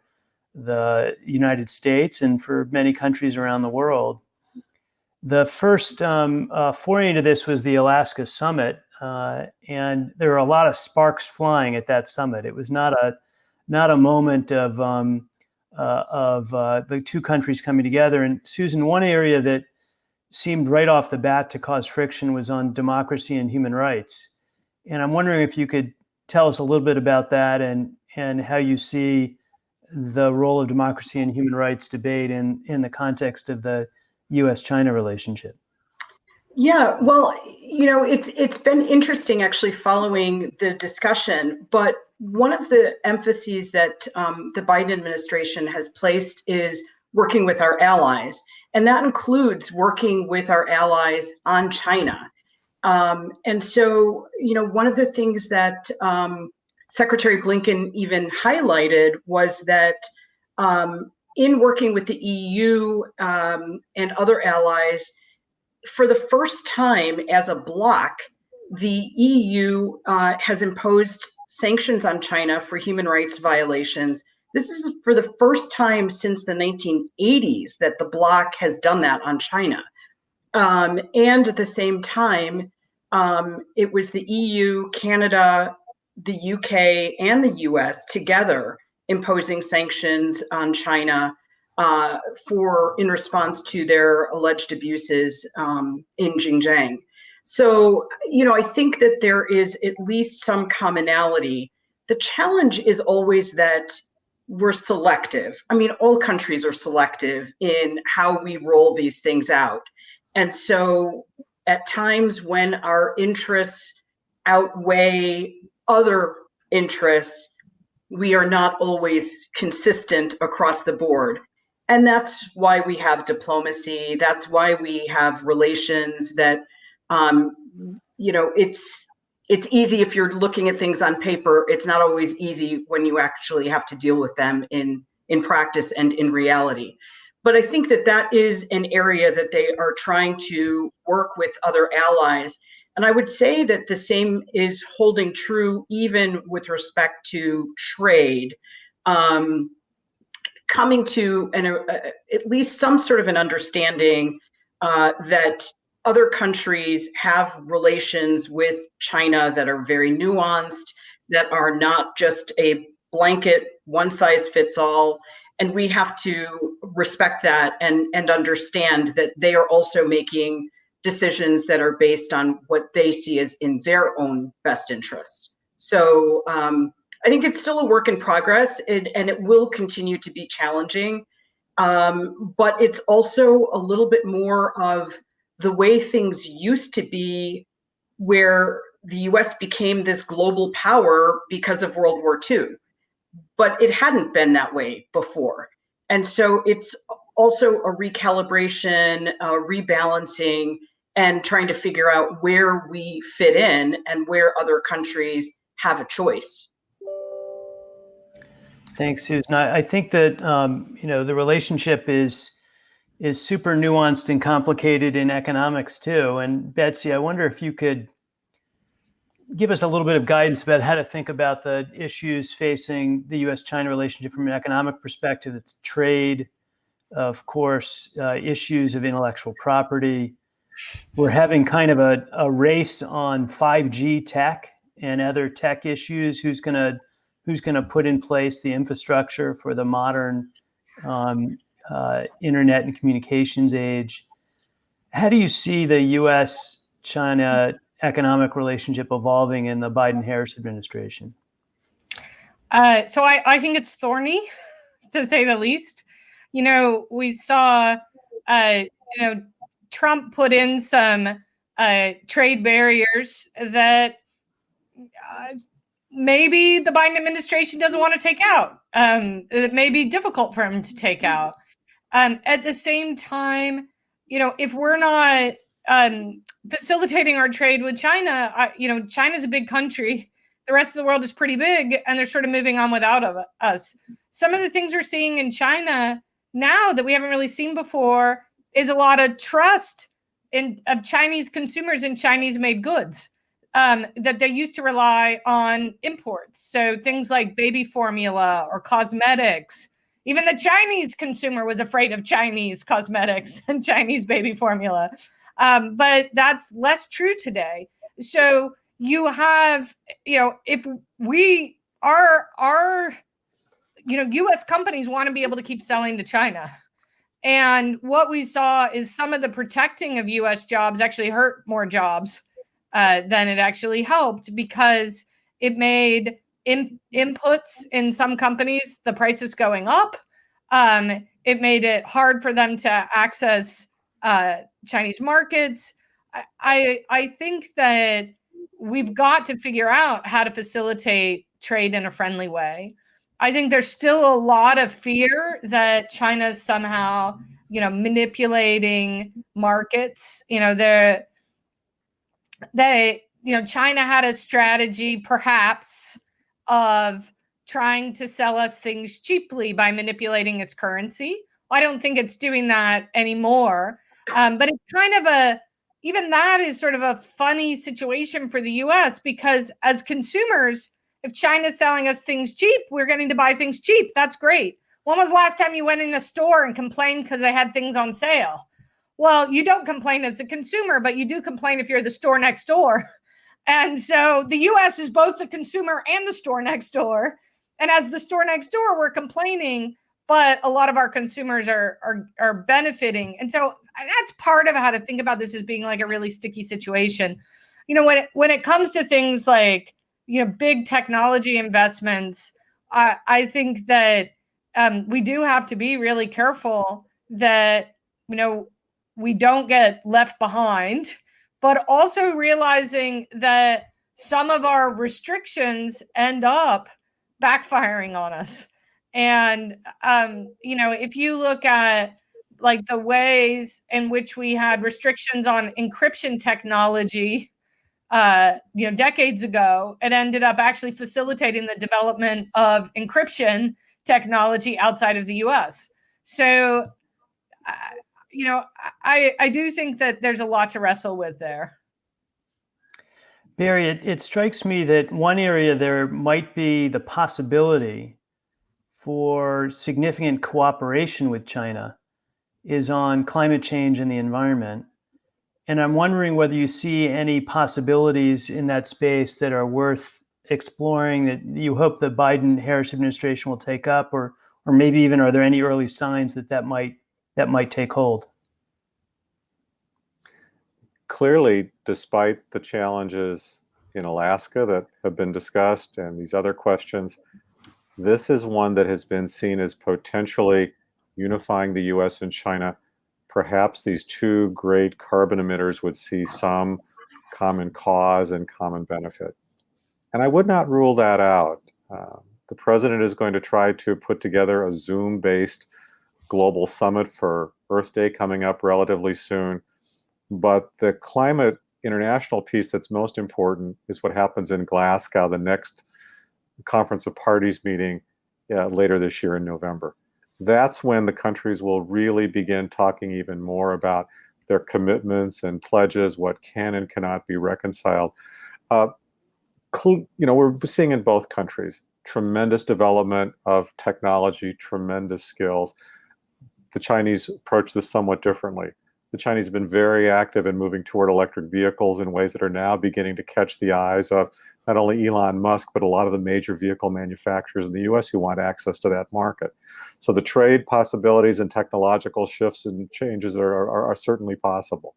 the United States, and for many countries around the world. The first um, uh, foray into this was the Alaska summit, uh, and there were a lot of sparks flying at that summit. It was not a not a moment of um, uh, of uh, the two countries coming together. And Susan, one area that seemed right off the bat to cause friction was on democracy and human rights. And I'm wondering if you could tell us a little bit about that and and how you see the role of democracy and human rights debate in in the context of the U.S.-China relationship. Yeah, well, you know, it's it's been interesting actually following the discussion, but one of the emphases that um, the Biden administration has placed is working with our allies, and that includes working with our allies on China. Um, and so, you know, one of the things that um, Secretary Blinken even highlighted was that um, in working with the EU um, and other allies, for the first time as a bloc, the EU uh, has imposed sanctions on China for human rights violations. This is for the first time since the 1980s that the bloc has done that on China. Um, and at the same time, um, it was the EU, Canada, the UK, and the US together imposing sanctions on China uh, for in response to their alleged abuses um, in Xinjiang. So, you know, I think that there is at least some commonality. The challenge is always that we're selective. I mean, all countries are selective in how we roll these things out. And so at times when our interests outweigh other interests, we are not always consistent across the board. And that's why we have diplomacy. That's why we have relations that, um, you know, it's it's easy if you're looking at things on paper. It's not always easy when you actually have to deal with them in in practice and in reality. But I think that that is an area that they are trying to work with other allies and I would say that the same is holding true even with respect to trade. Um, coming to an, uh, at least some sort of an understanding uh, that other countries have relations with China that are very nuanced, that are not just a blanket one size fits all. And we have to respect that and, and understand that they are also making decisions that are based on what they see as in their own best interest. So um, I think it's still a work in progress and, it will continue to be challenging. Um, but it's also a little bit more of the way things used to be where the US became this global power because of World War II. But it hadn't been that way before. And so it's also a recalibration, a rebalancing, and trying to figure out where we fit in and where other countries have a choice. Thanks, Susan. I, think that um, you know the relationship is is super nuanced and complicated in economics too. And Betsy, I wonder if you could give us a little bit of guidance about how to think about the issues facing the U.S.-China relationship from an economic perspective. It's trade, of course, uh, issues of intellectual property, we're having kind of a, a race on 5G tech and other tech issues. Who's going to who's to put in place the infrastructure for the modern um, uh, internet and communications age? How do you see the U.S.-China economic relationship evolving in the Biden-Harris administration? Uh, so I, I think it's thorny, to say the least. You know, we saw, uh, you know, Trump put in some uh, trade barriers that uh, maybe the Biden administration doesn't want to take out. Um, it may be difficult for him to take out. Um, at the same time, you know, if we're not um, facilitating our trade with China, I, you know, China's a big country. The rest of the world is pretty big, and they're sort of moving on without of us. Some of the things we're seeing in China now that we haven't really seen before is a lot of trust in of Chinese consumers in Chinese made goods um, that they used to rely on imports. So things like baby formula or cosmetics. Even the Chinese consumer was afraid of Chinese cosmetics and Chinese baby formula. Um, but that's less true today. So you have, you know, if we are, our, you know, US companies want to be able to keep selling to China. And what we saw is some of the protecting of US jobs actually hurt more jobs uh, than it actually helped because it made in, inputs in some companies, the prices going up. Um, it made it hard for them to access uh, Chinese markets. I, I, I think that we've got to figure out how to facilitate trade in a friendly way. I think there's still a lot of fear that China's somehow, you know, manipulating markets. You know, they're they, you know, China had a strategy perhaps of trying to sell us things cheaply by manipulating its currency. I don't think it's doing that anymore. Um, but it's kind of a, even that is sort of a funny situation for the US because as consumers, if China's selling us things cheap, we're getting to buy things cheap. That's great. When was the last time you went in a store and complained because they had things on sale? Well, you don't complain as the consumer, but you do complain if you're the store next door. And so the US is both the consumer and the store next door. And as the store next door, we're complaining, but a lot of our consumers are are, are benefiting. And so uh, that's part of how to think about this as being like a really sticky situation. You know, when it, when it comes to things like, you know, big technology investments, I, I think that um, we do have to be really careful that, you know, we don't get left behind, but also realizing that some of our restrictions end up backfiring on us. And, um, you know, if you look at like the ways in which we had restrictions on encryption technology, uh, you know, decades ago, it ended up actually facilitating the development of encryption technology outside of the US. So, uh, you know, I, I do think that there's a lot to wrestle with there. Barry, it, it strikes me that one area there might be the possibility for significant cooperation with China is on climate change and the environment. And I'm wondering whether you see any possibilities in that space that are worth exploring that you hope the Biden Harris administration will take up or or maybe even are there any early signs that that might that might take hold? Clearly, despite the challenges in Alaska that have been discussed and these other questions, this is one that has been seen as potentially unifying the US and China. Perhaps these two great carbon emitters would see some common cause and common benefit. And I would not rule that out. Uh, the president is going to try to put together a Zoom based global summit for Earth Day coming up relatively soon. But the climate international piece that's most important is what happens in Glasgow, the next Conference of Parties meeting uh, later this year in November. That's when the countries will really begin talking even more about their commitments and pledges, what can and cannot be reconciled. Uh, you know, we're seeing in both countries tremendous development of technology, tremendous skills the Chinese approach this somewhat differently. The Chinese have been very active in moving toward electric vehicles in ways that are now beginning to catch the eyes of not only Elon Musk, but a lot of the major vehicle manufacturers in the US who want access to that market. So the trade possibilities and technological shifts and changes are, are, are certainly possible.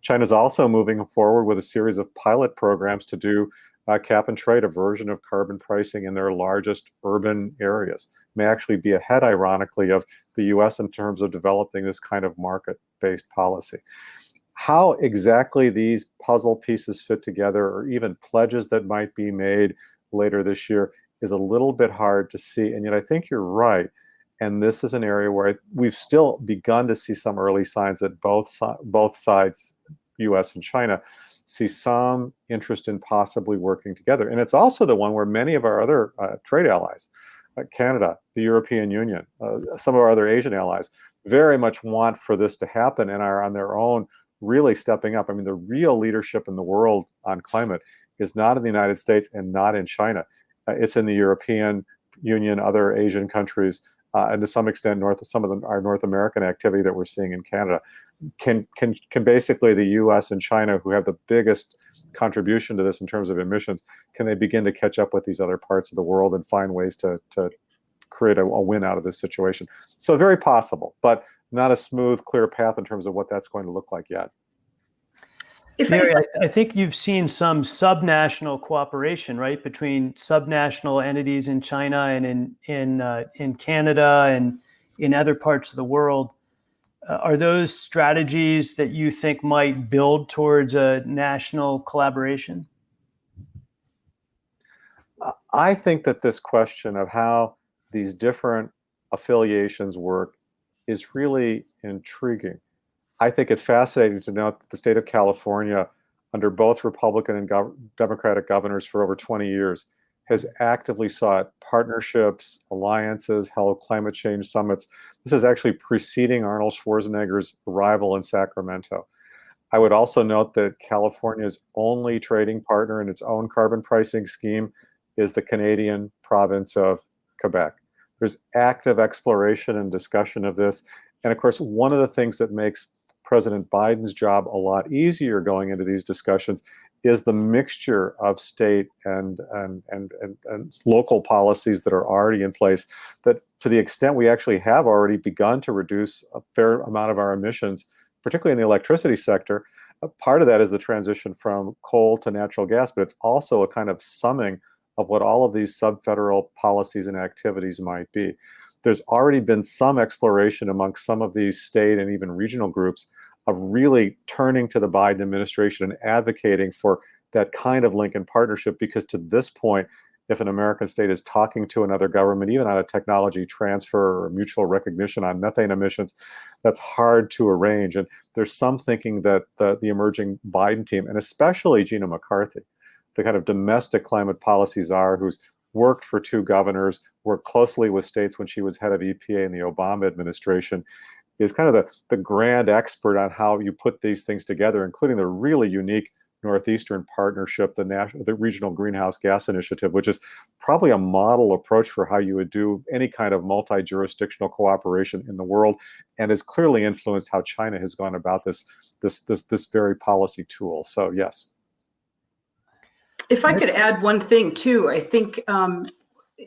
China's also moving forward with a series of pilot programs to do uh, cap and trade, a version of carbon pricing in their largest urban areas. May actually be ahead, ironically, of the US in terms of developing this kind of market-based policy. How exactly these puzzle pieces fit together, or even pledges that might be made later this year, is a little bit hard to see. And yet I think you're right. And this is an area where we've still begun to see some early signs that both, both sides, US and China, see some interest in possibly working together. And it's also the one where many of our other uh, trade allies, uh, Canada, the European Union, uh, some of our other Asian allies, very much want for this to happen and are on their own really stepping up. I mean, the real leadership in the world on climate is not in the United States and not in China. Uh, it's in the European Union, other Asian countries, uh, and to some extent, North some of the, our North American activity that we're seeing in Canada can can can basically the U.S. and China, who have the biggest contribution to this in terms of emissions, can they begin to catch up with these other parts of the world and find ways to to create a, a win out of this situation? So very possible, but not a smooth, clear path in terms of what that's going to look like yet. If Mary, I, I, think you've seen some subnational cooperation, right, between subnational entities in China and in in uh, in Canada and in other parts of the world. Uh, are those strategies that you think might build towards a national collaboration? I think that this question of how these different affiliations work is really intriguing. I think it's fascinating to note that the state of California, under both Republican and gov Democratic governors for over 20 years, has actively sought partnerships, alliances, held climate change summits. This is actually preceding Arnold Schwarzenegger's arrival in Sacramento. I would also note that California's only trading partner in its own carbon pricing scheme is the Canadian province of Quebec. There's active exploration and discussion of this. And of course, one of the things that makes President Biden's job a lot easier going into these discussions is the mixture of state and, and, and, and, and local policies that are already in place that to the extent we actually have already begun to reduce a fair amount of our emissions, particularly in the electricity sector, part of that is the transition from coal to natural gas, but it's also a kind of summing of what all of these sub-federal policies and activities might be. There's already been some exploration amongst some of these state and even regional groups of really turning to the Biden administration and advocating for that kind of Lincoln partnership because to this point, if an American state is talking to another government, even on a technology transfer or mutual recognition on methane emissions, that's hard to arrange. And there's some thinking that the, the emerging Biden team, and especially Gina McCarthy, the kind of domestic climate policy czar who's worked for two governors, worked closely with states when she was head of EPA in the Obama administration, is kind of the, the grand expert on how you put these things together, including the really unique Northeastern Partnership, the national, the Regional Greenhouse Gas Initiative, which is probably a model approach for how you would do any kind of multi-jurisdictional cooperation in the world, and has clearly influenced how China has gone about this this this this very policy tool. So yes. If I could add one thing too, I think um,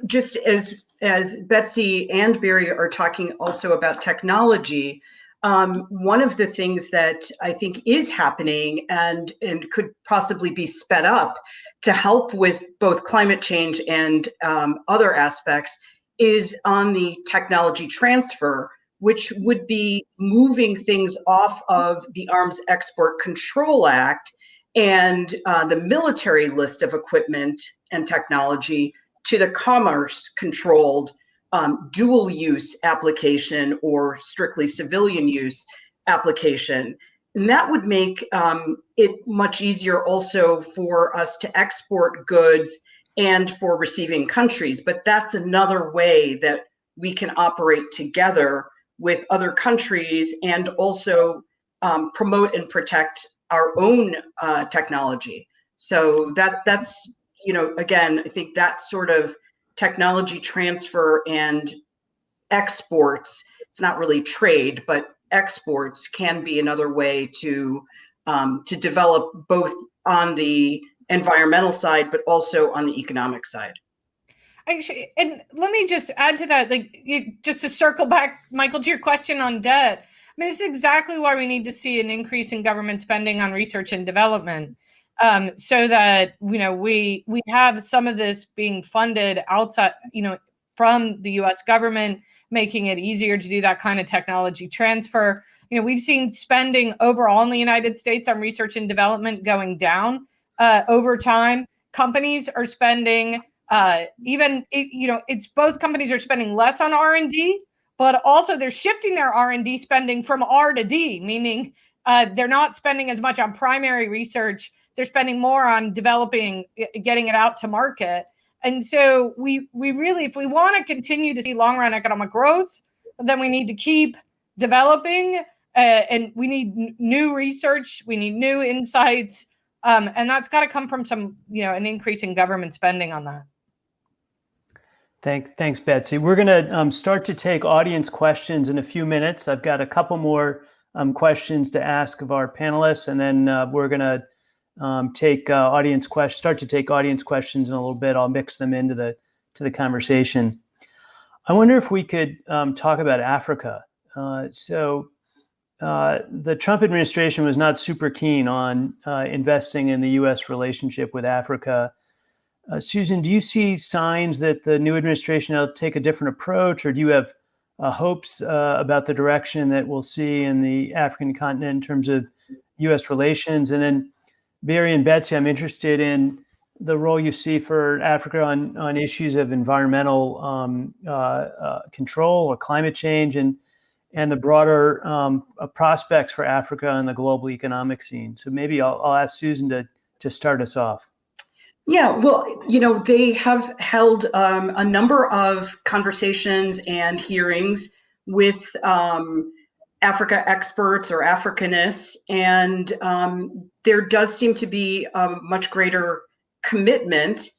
just as as Betsy and Barry are talking also about technology, um, one of the things that I think is happening and, and could possibly be sped up to help with both climate change and um, other aspects is on the technology transfer, which would be moving things off of the Arms Export Control Act and uh, the military list of equipment and technology to the commerce controlled um, dual use application or strictly civilian use application. And that would make um, it much easier also for us to export goods and for receiving countries. But that's another way that we can operate together with other countries and also um, promote and protect our own uh, technology. So that that's you know, again, I think that sort of technology transfer and exports, it's not really trade, but exports can be another way to um, to develop both on the environmental side, but also on the economic side. Actually, and let me just add to that, like you, just to circle back, Michael, to your question on debt. I mean, it's exactly why we need to see an increase in government spending on research and development um, so that you know we we have some of this being funded outside, you know, from the U.S. government, making it easier to do that kind of technology transfer. You know, we've seen spending overall in the United States on research and development going down uh, over time. Companies are spending uh, even you know it's both companies are spending less on R and D but also they're shifting their R&D spending from R to D, meaning uh, they're not spending as much on primary research. They're spending more on developing, getting it out to market. And so we we really, if we want to continue to see long run economic growth, then we need to keep developing, uh, and we need new research. We need new insights, um, and that's got to come from some, you know, an increase in government spending on that. Thanks, thanks, Betsy. We're going to um, start to take audience questions in a few minutes. I've got a couple more um, questions to ask of our panelists, and then uh, we're going to um, take uh, audience questions. Start to take audience questions in a little bit. I'll mix them into the to the conversation. I wonder if we could um, talk about Africa. Uh, so, uh, the Trump administration was not super keen on uh, investing in the U.S. relationship with Africa. Uh, Susan, do you see signs that the new administration will take a different approach, or do you have uh, hopes about the direction that we'll see in the African continent in terms of U.S. relations? And then, Barry and Betsy, I'm interested in the role you see for Africa on, on issues of environmental um, uh, uh, control or climate change and and the broader um, uh, prospects for Africa and the global economic scene. So maybe I'll, I'll ask Susan to, to start us off. Yeah, well, you know, they have held um, a number of conversations and hearings with um, Africa experts or Africanists, and um, there does seem to be a much greater commitment,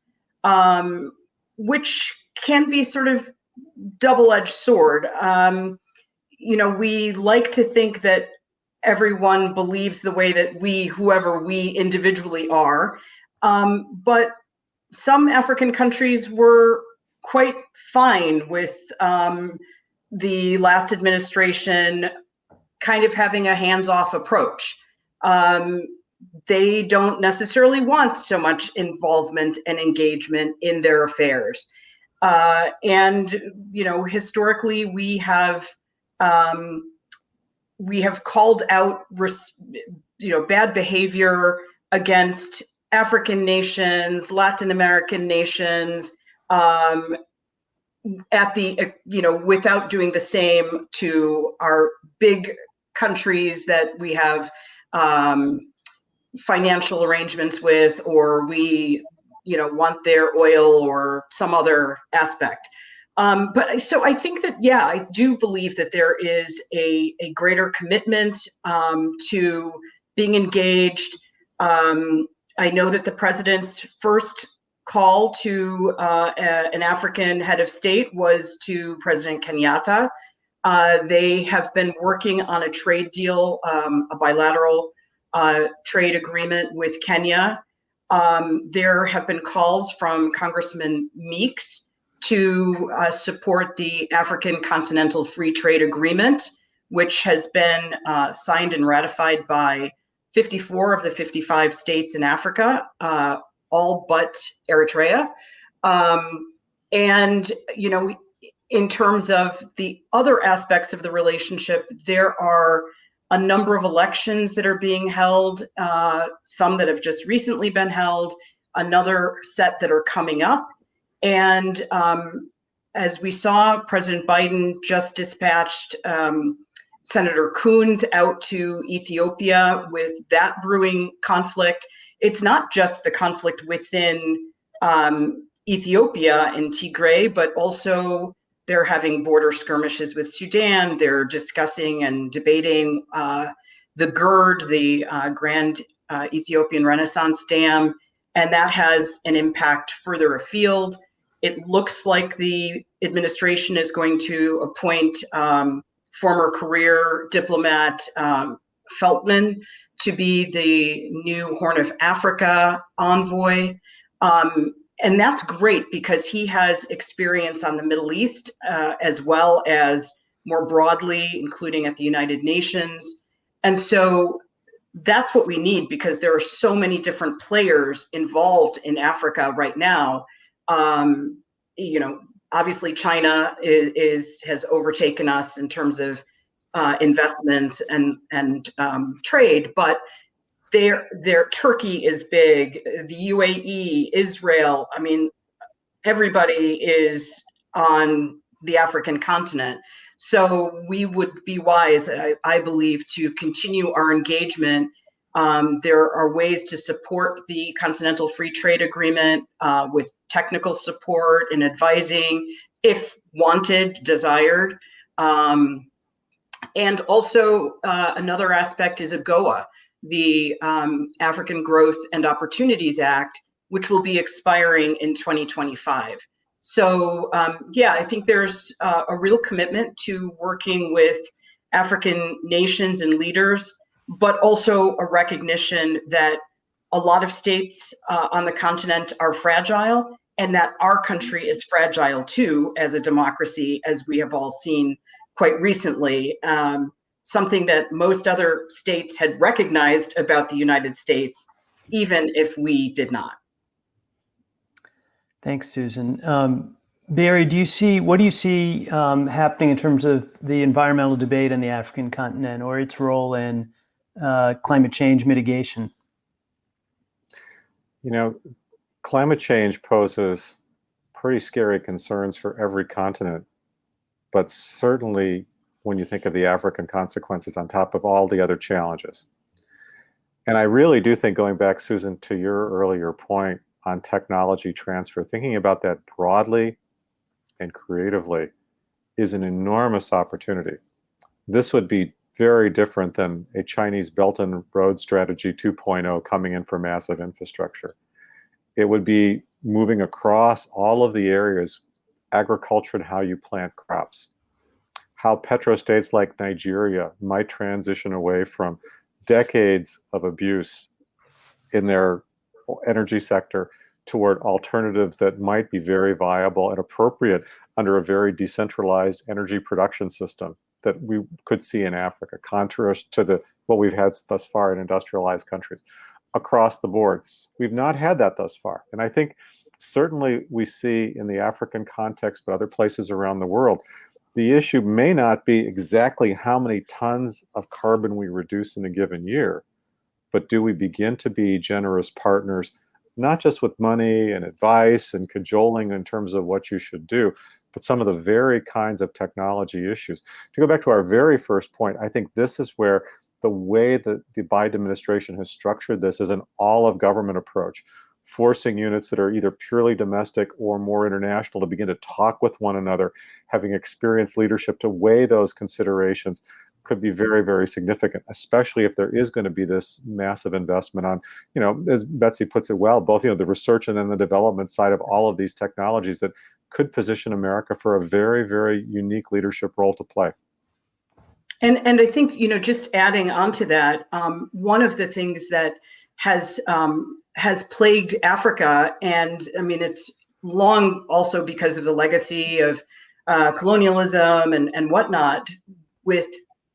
um, which can be sort of double-edged sword. Um, you know, we like to think that everyone believes the way that we, whoever we individually are. Um, but some African countries were quite fine with um, the last administration kind of having a hands off approach. Um, they don't necessarily want so much involvement and engagement in their affairs. Uh, and, you know, historically, we have. Um, we have called out, you know, bad behavior against African nations, Latin American nations, um, at the you know without doing the same to our big countries that we have um, financial arrangements with, or we you know want their oil or some other aspect. Um, but so I think that yeah, I do believe that there is a a greater commitment um, to being engaged. Um, I know that the president's first call to uh, a, an African head of state was to President Kenyatta. Uh, they have been working on a trade deal, um, a bilateral uh, trade agreement with Kenya. Um, there have been calls from Congressman Meeks to uh, support the African Continental Free Trade Agreement, which has been uh, signed and ratified by 54 of the 55 states in Africa, uh, all but Eritrea. Um, and, you know, in terms of the other aspects of the relationship, there are a number of elections that are being held, uh, some that have just recently been held, another set that are coming up. And um, as we saw, President Biden just dispatched um, Senator Coons out to Ethiopia with that brewing conflict. It's not just the conflict within um, Ethiopia and Tigray, but also they're having border skirmishes with Sudan. They're discussing and debating uh, the GERD, the uh, Grand uh, Ethiopian Renaissance Dam, and that has an impact further afield. It looks like the administration is going to appoint um, former career diplomat um, Feltman to be the new Horn of Africa envoy. Um, and that's great because he has experience on the Middle East uh, as well as more broadly, including at the United Nations. And so that's what we need because there are so many different players involved in Africa right now. Um, you know, obviously China is, is, has overtaken us in terms of uh, investments and and um, trade, but their their Turkey is big, the UAE, Israel. I mean, everybody is on the African continent. So we would be wise, I, I believe, to continue our engagement. Um, there are ways to support the Continental Free Trade Agreement uh, with technical support and advising, if wanted, desired. Um, and also, uh, another aspect is AGOA, the um, African Growth and Opportunities Act, which will be expiring in 2025. So um, yeah, I think there's uh, a real commitment to working with African nations and leaders, but also a recognition that a lot of states uh, on the continent are fragile and that our country is fragile too as a democracy, as we have all seen quite recently. Um, something that most other states had recognized about the United States, even if we did not. Thanks, Susan. Um, Barry, do you see what do you see um, happening in terms of the environmental debate on the African continent or its role in uh, climate change mitigation? You know, climate change poses pretty scary concerns for every continent, but certainly when you think of the African consequences on top of all the other challenges. And I really do think going back, Susan, to your earlier point, on technology transfer, thinking about that broadly and creatively is an enormous opportunity. This would be very different than a Chinese Belt and Road Strategy 2.0 coming in for massive infrastructure. It would be moving across all of the areas, agriculture and how you plant crops, how petrostates like Nigeria might transition away from decades of abuse in their energy sector toward alternatives that might be very viable and appropriate under a very decentralized energy production system that we could see in Africa, contrary to the what we've had thus far in industrialized countries across the board. We've not had that thus far. And I think certainly we see in the African context, but other places around the world, the issue may not be exactly how many tons of carbon we reduce in a given year, but do we begin to be generous partners, not just with money and advice and cajoling in terms of what you should do, but some of the very kinds of technology issues. To go back to our very first point, I think this is where the way that the Biden administration has structured this is an all of government approach, forcing units that are either purely domestic or more international to begin to talk with one another, having experienced leadership to weigh those considerations could be very, very significant, especially if there is going to be this massive investment on, you know, as Betsy puts it well, both, you know, the research and then the development side of all of these technologies that could position America for a very, very unique leadership role to play. And, and I think, you know, just adding on to that, um, one of the things that has um, has plagued Africa, and I mean, it's long also because of the legacy of uh, colonialism and, and whatnot, with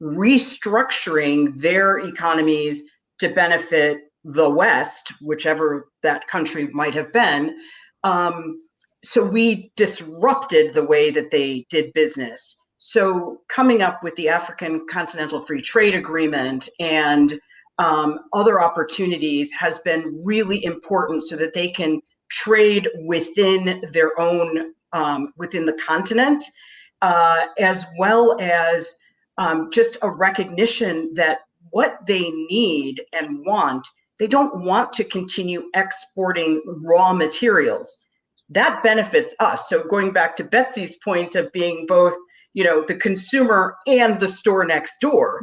restructuring their economies to benefit the West, whichever that country might have been. Um, so we disrupted the way that they did business. So coming up with the African Continental Free Trade Agreement and um, other opportunities has been really important so that they can trade within their own, um, within the continent, uh, as well as um, just a recognition that what they need and want, they don't want to continue exporting raw materials. That benefits us. So going back to Betsy's point of being both, you know, the consumer and the store next door.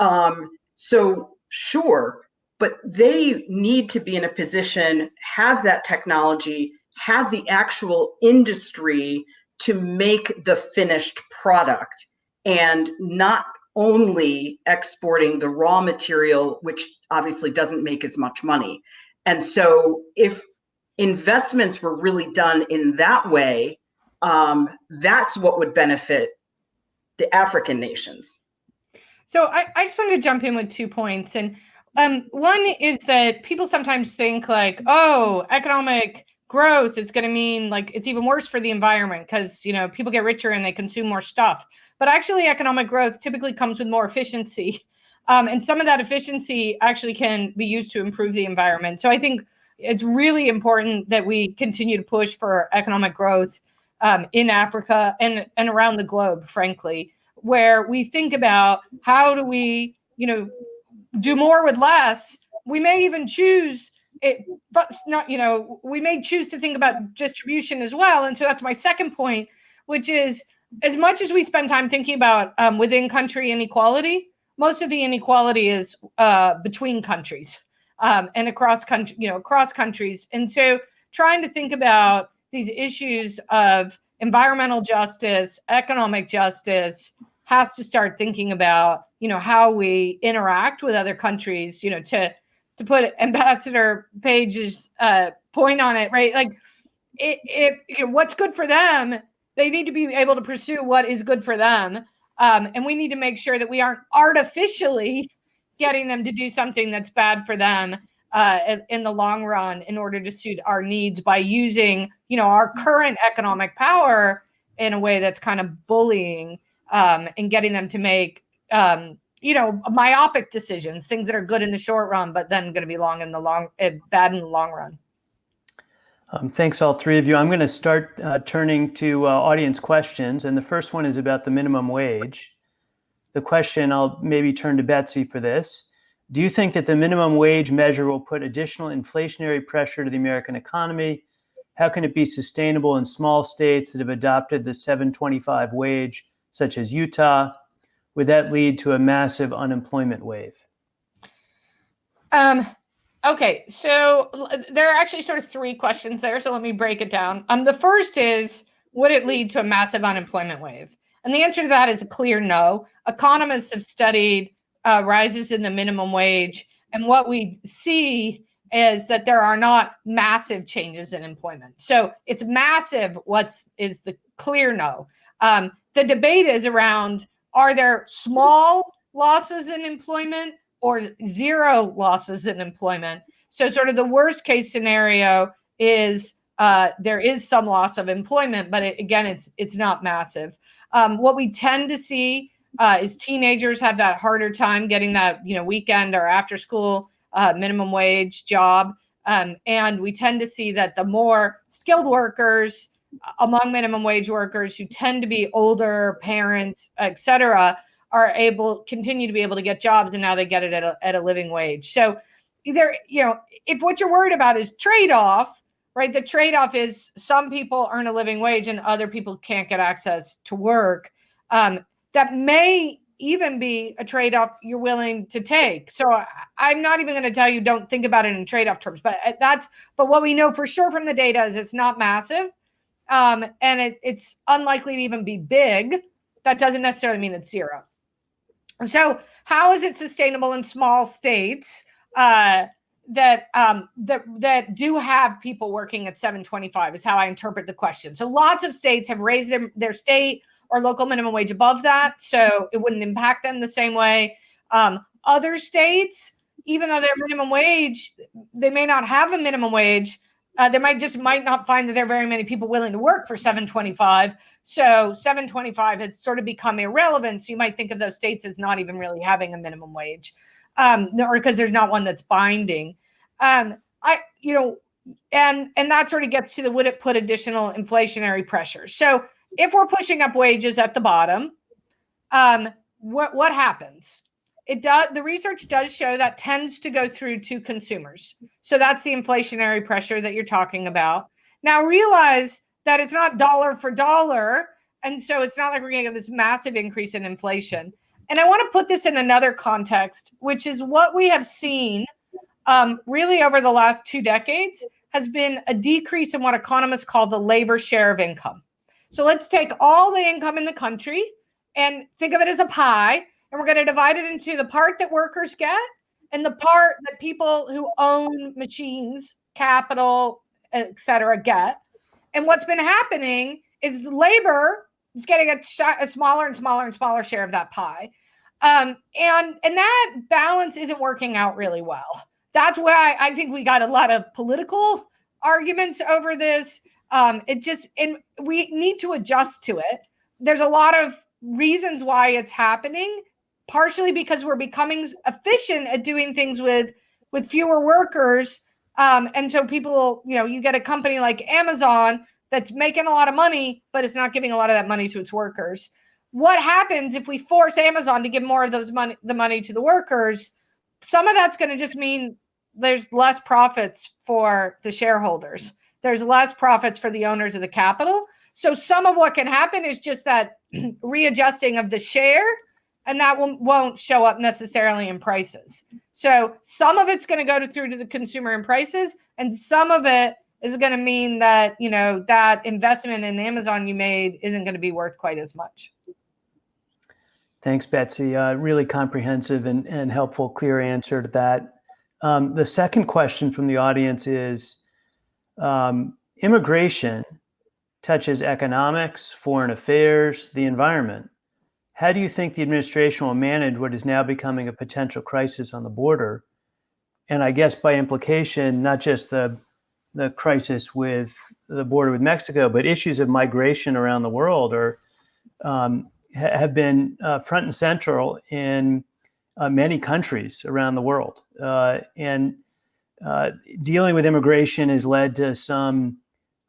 Um, so sure, but they need to be in a position, have that technology, have the actual industry to make the finished product and not only exporting the raw material, which obviously doesn't make as much money. And so if investments were really done in that way, um, that's what would benefit the African nations. So I, I just wanted to jump in with two points. And um, one is that people sometimes think like, oh, economic growth is going to mean like it's even worse for the environment because you know people get richer and they consume more stuff. But actually economic growth typically comes with more efficiency. Um, and some of that efficiency actually can be used to improve the environment. So i think it's really important that we continue to push for economic growth um, in africa and and around the globe frankly where we think about how do we, you know, do more with less. We may even choose it, but not, you know, we may choose to think about distribution as well. And so that's my second point, which is as much as we spend time thinking about um, within country inequality, most of the inequality is uh, between countries um, and across country, you know, across countries. And so trying to think about these issues of environmental justice, economic justice, has to start thinking about, you know, how we interact with other countries, you know, to to put Ambassador Page's uh, point on it, right? Like, it, it you know, what's good for them, they need to be able to pursue what is good for them, um, and we need to make sure that we aren't artificially getting them to do something that's bad for them uh, in, the long run in order to suit our needs by using, you know, our current economic power in a way that's kind of bullying um, and getting them to make um, you know myopic decisions things that are good in the short run but then going to be long in the long uh, bad in the long run. Um, thanks all three of you. I'm going to start uh, turning to uh, audience questions and the first one is about the minimum wage. The question i'll maybe turn to betsy for this do you think that the minimum wage measure will put additional inflationary pressure to the american economy how can it be sustainable in small states that have adopted the 725 wage such as utah would that lead to a massive unemployment wave? Um, okay, so there are actually sort of three questions there. So let me break it down. Um, the first is would it lead to a massive unemployment wave? And the answer to that is a clear no. Economists have studied uh, rises in the minimum wage, and what we see is that there are not massive changes in employment. So it's massive. What's is the clear no? Um, the debate is around are there small losses in employment or zero losses in employment? So, sort of the worst case scenario is uh, there is some loss of employment, but it, again, it's it's not massive. Um, what we tend to see uh, is teenagers have that harder time getting that you know weekend or after school uh, minimum wage job, um, and we tend to see that the more skilled workers among minimum wage workers who tend to be older parents, et cetera, are able continue to be able to get jobs and now they get it at a, at a living wage. So either, you know, if what you're worried about is trade-off, right? The trade-off is some people earn a living wage and other people can't get access to work. Um, that may even be a trade-off you're willing to take. So I'm not even going to tell you don't think about it in trade-off terms, but uh, that's but what we know for sure from the data is it's not massive um, and it, it's unlikely to even be big, that doesn't necessarily mean it's zero. So, how is it sustainable in small states uh, that um, that that do have people working at 725? Is how I interpret the question. So, lots of states have raised their their state or local minimum wage above that, so it wouldn't impact them the same way. Um, other states, even though their minimum wage, they may not have a minimum wage uh, they might just might not find that there are very many people willing to work for 725 so 725 has sort of become irrelevant so you might think of those states as not even really having a minimum wage um, or because there's not one that's binding. Um, i you know and and that sort of gets to the would it put additional inflationary pressure so if we're pushing up wages at the bottom um, what what happens? It does the research does show that tends to go through to consumers. So that's the inflationary pressure that you're talking about. Now realize that it's not dollar for dollar and so it's not like we're going to get this massive increase in inflation. And i want to put this in another context which is what we have seen um, really over the last two decades has been a decrease in what economists call the labor share of income so let's take all the income in the country and think of it as a pie and we're going to divide it into the part that workers get and the part that people who own machines, capital, etc., get. And what's been happening is labor is getting a, a, smaller and smaller and smaller share of that pie, um, and and that balance isn't working out really well. That's why I think we got a lot of political arguments over this. Um, it just and we need to adjust to it. There's a lot of reasons why it's happening partially because we're becoming efficient at doing things with with fewer workers um, and so people you know you get a company like amazon that's making a lot of money but it's not giving a lot of that money to its workers what happens if we force Amazon to give more of those money the money to the workers? Some of that's going to just mean there's less profits for the shareholders. There's less profits for the owners of the capital. So some of what can happen is just that readjusting of the share and that won't show up necessarily in prices. So some of it's going to go to, through to the consumer in prices, and some of it is going to mean that you know that investment in Amazon you made isn't going to be worth quite as much. Thanks, Betsy. Uh, really comprehensive and, and helpful, clear answer to that. Um, the second question from the audience is um, immigration touches economics, foreign affairs, the environment. How do you think the administration will manage what is now becoming a potential crisis on the border? And I guess by implication, not just the the crisis with the border with Mexico, but issues of migration around the world are um, ha have been uh, front and central in uh, many countries around the world. Uh, and uh, dealing with immigration has led to some,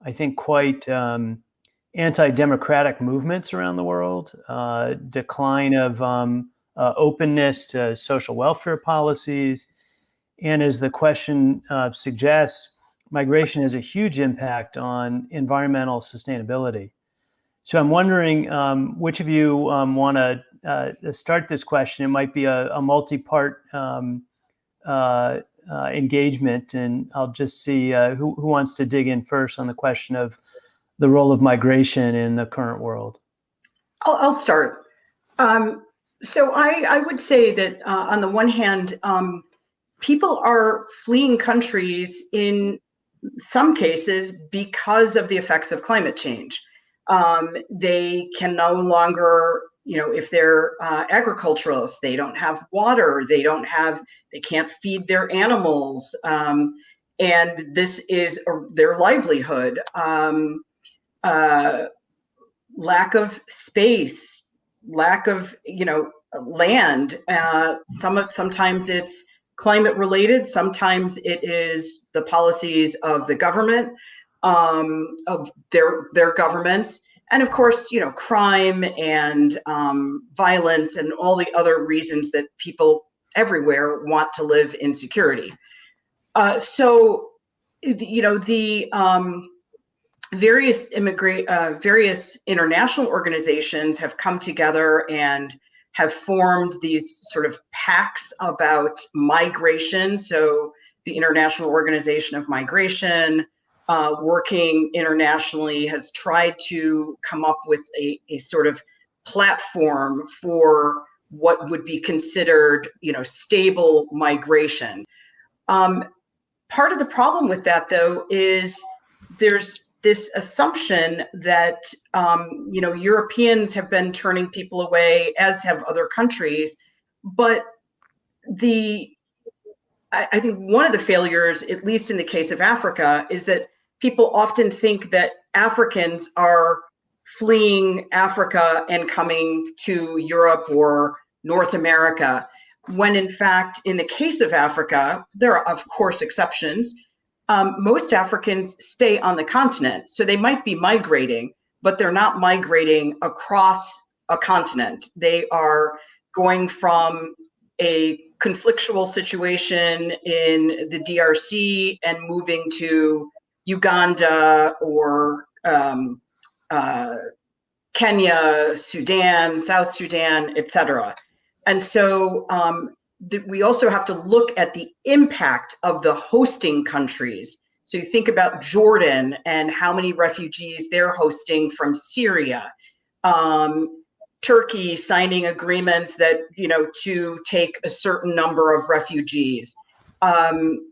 I think, quite um, anti-democratic movements around the world, uh, decline of um, uh, openness to social welfare policies, and as the question uh, suggests, migration has a huge impact on environmental sustainability. So I'm wondering um, which of you um, want to uh, start this question. It might be a, a multi-part um, uh, uh, engagement, and I'll just see uh, who, who wants to dig in first on the question of the role of migration in the current world. I'll, I'll start. Um, so I, I, would say that uh, on the one hand, um, people are fleeing countries in some cases because of the effects of climate change. Um, they can no longer, you know, if they're uh, agriculturalists, they don't have water, they don't have, they can't feed their animals. Um, and this is a, their livelihood. Um, uh, lack of space, lack of, you know, land. Uh, some of, sometimes it's climate related. Sometimes it is the policies of the government, um, of their their governments, and of course, you know, crime and um, violence and all the other reasons that people everywhere want to live in security. Uh, so, you know, the um, various immigrant, uh, various international organizations have come together and have formed these sort of pacts about migration. So the International Organization of Migration, uh, working internationally, has tried to come up with a, a sort of platform for what would be considered, you know, stable migration. Um, part of the problem with that, though, is there's this assumption that um, you know Europeans have been turning people away, as have other countries, but the I, I think one of the failures, at least in the case of Africa, is that people often think that Africans are fleeing Africa and coming to Europe or North America, when in fact, in the case of Africa, there are of course exceptions, um, most Africans stay on the continent. So they might be migrating, but they're not migrating across a continent. They are going from a conflictual situation in the DRC and moving to Uganda or um, uh, Kenya, Sudan, South Sudan, etc. And so um, we also have to look at the impact of the hosting countries. So you think about Jordan and how many refugees they're hosting from Syria. Um, Turkey signing agreements that, you know, to take a certain number of refugees. Um,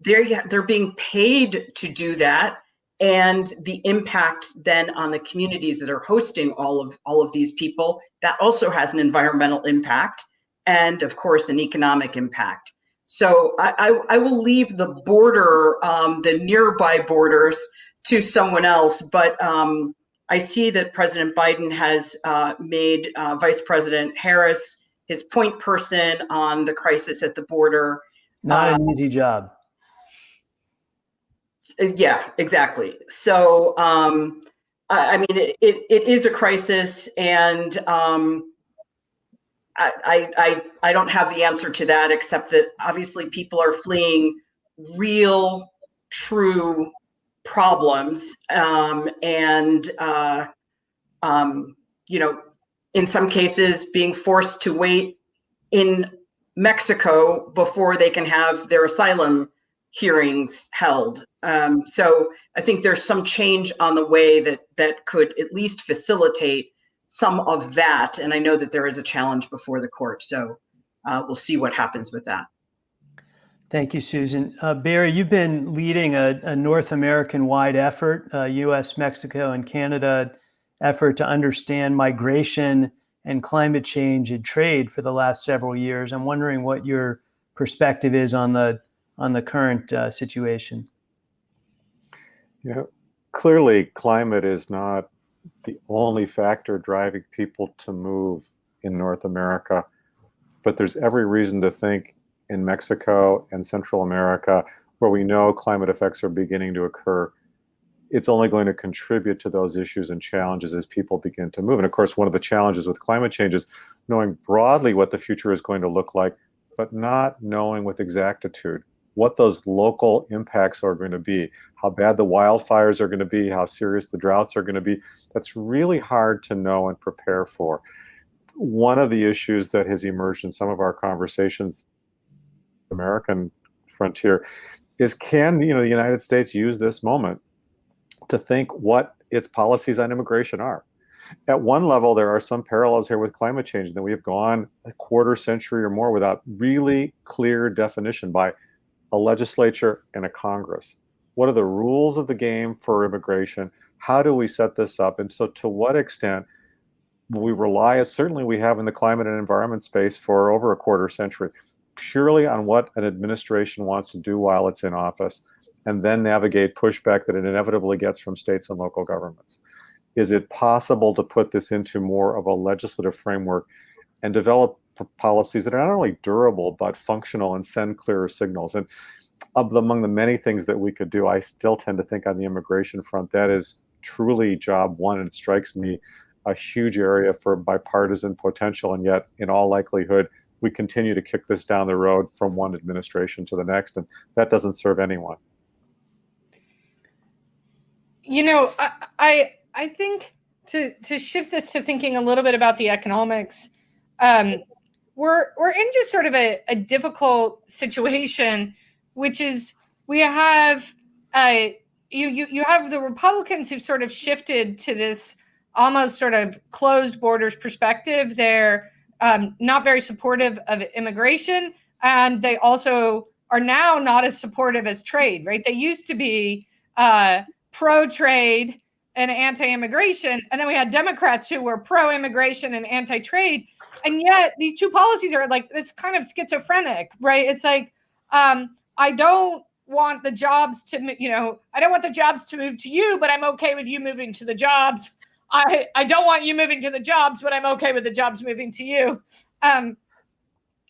they're, they're being paid to do that. And the impact then on the communities that are hosting all of all of these people, that also has an environmental impact and of course an economic impact. So I, I, I will leave the border, um, the nearby borders to someone else, but um, I see that President Biden has uh, made uh, Vice President Harris his point person on the crisis at the border. Not an um, easy job. Yeah, exactly. So um, I, I mean, it, it, it is a crisis, and um, I, I I don't have the answer to that except that obviously people are fleeing real, true problems, um, and uh, um, you know, in some cases, being forced to wait in Mexico before they can have their asylum hearings held. Um, so I think there's some change on the way that that could at least facilitate some of that. And I know that there is a challenge before the court. So uh, we'll see what happens with that. Thank you, Susan. Uh, Barry, you've been leading a, a North American-wide effort, uh, U.S., Mexico, and Canada effort to understand migration and climate change and trade for the last several years. I'm wondering what your perspective is on the on the current uh, situation. Yeah, clearly, climate is not the only factor driving people to move in North America, but there's every reason to think in Mexico and Central America, where we know climate effects are beginning to occur, it's only going to contribute to those issues and challenges as people begin to move. And of course, one of the challenges with climate change is knowing broadly what the future is going to look like, but not knowing with exactitude what those local impacts are going to be, how bad the wildfires are going to be, how serious the droughts are going to be. That's really hard to know and prepare for. One of the issues that has emerged in some of our conversations, American frontier, is can you know the United States use this moment to think what its policies on immigration are? At one level, there are some parallels here with climate change that we have gone a quarter century or more without really clear definition by a legislature, and a Congress. What are the rules of the game for immigration? How do we set this up? And so, to what extent we rely, as certainly we have in the climate and environment space for over a quarter century, purely on what an administration wants to do while it's in office, and then navigate pushback that it inevitably gets from states and local governments? Is it possible to put this into more of a legislative framework and develop policies that are not only durable but functional and send clearer signals. And of the, among the many things that we could do, I still tend to think on the immigration front that is truly job one, and it strikes me a huge area for bipartisan potential. And yet, in all likelihood, we continue to kick this down the road from one administration to the next, and that doesn't serve anyone. You know, I I, I think to to shift this to thinking a little bit about the economics. Um, we're we're in just sort of a, a difficult situation, which is we have uh, you you you have the Republicans who've sort of shifted to this almost sort of closed borders perspective. They're um, not very supportive of immigration, and they also are now not as supportive as trade. Right? They used to be uh, pro trade and anti-immigration and then we had democrats who were pro-immigration and anti-trade and yet these two policies are like this kind of schizophrenic right? It's like um, i don't want the jobs to you know i don't want the jobs to move to you but i'm okay with you moving to the jobs. I i don't want you moving to the jobs but i'm okay with the jobs moving to you. Um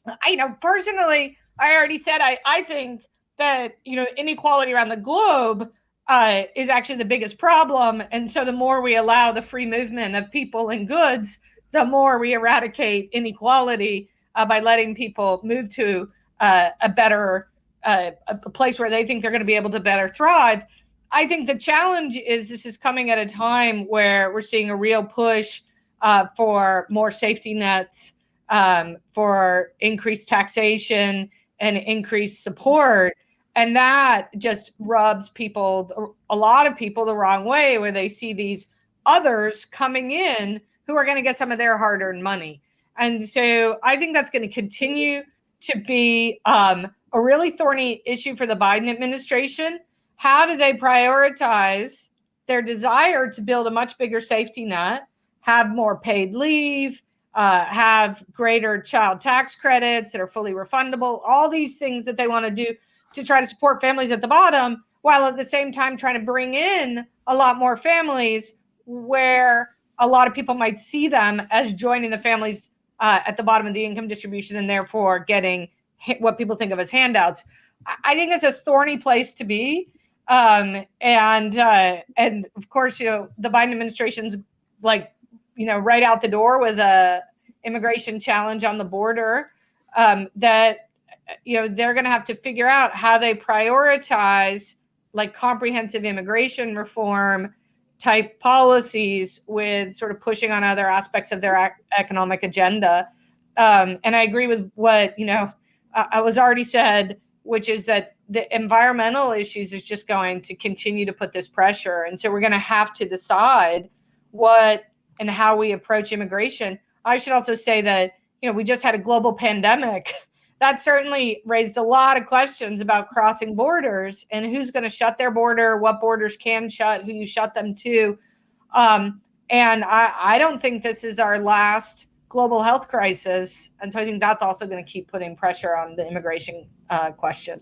i you know personally i already said i i think that you know inequality around the globe uh, is actually the biggest problem. And so the more we allow the free movement of people and goods, the more we eradicate inequality uh, by letting people move to uh, a better uh, a place where they think they're going to be able to better thrive. I think the challenge is this is coming at a time where we're seeing a real push uh, for more safety nets, um, for increased taxation and increased support and that just rubs people a lot of people the wrong way where they see these others coming in who are going to get some of their hard-earned money. And so i think that's going to continue to be um, a really thorny issue for the biden administration. How do they prioritize their desire to build a much bigger safety net have more paid leave uh, have greater child tax credits that are fully refundable all these things that they want to do to try to support families at the bottom while at the same time trying to bring in a lot more families where a lot of people might see them as joining the families uh, at the bottom of the income distribution and therefore getting what people think of as handouts. I think it's a thorny place to be. Um, and uh, and of course, you know, the Biden administration's like, you know, right out the door with a immigration challenge on the border. Um, that you know they're going to have to figure out how they prioritize like comprehensive immigration reform type policies with sort of pushing on other aspects of their economic agenda. Um, and I agree with what you know I, I was already said, which is that the environmental issues is just going to continue to put this pressure. And so we're going to have to decide what and how we approach immigration. I should also say that, you know, we just had a global pandemic. That certainly raised a lot of questions about crossing borders and who's going to shut their border, what borders can shut, who you shut them to. Um, and I, I don't think this is our last global health crisis. And so I think that's also going to keep putting pressure on the immigration uh, question.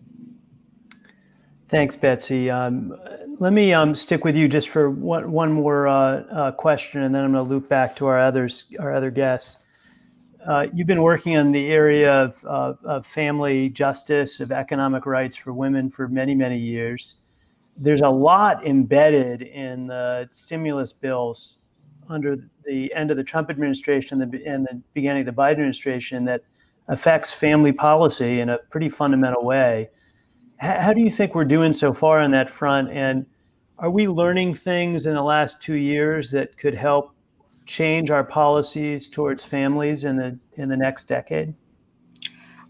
Thanks, Betsy. Um, let me um, stick with you just for one, one more uh, uh, question, and then I'm going to loop back to our others, our other guests. Uh, you've been working in the area of, of, family justice, of economic rights for women for many, many years. There's a lot embedded in the stimulus bills under the end of the Trump administration and the, and the beginning of the Biden administration that affects family policy in a pretty fundamental way. How do you think we're doing so far on that front? And are we learning things in the last two years that could help change our policies towards families in the in the next decade?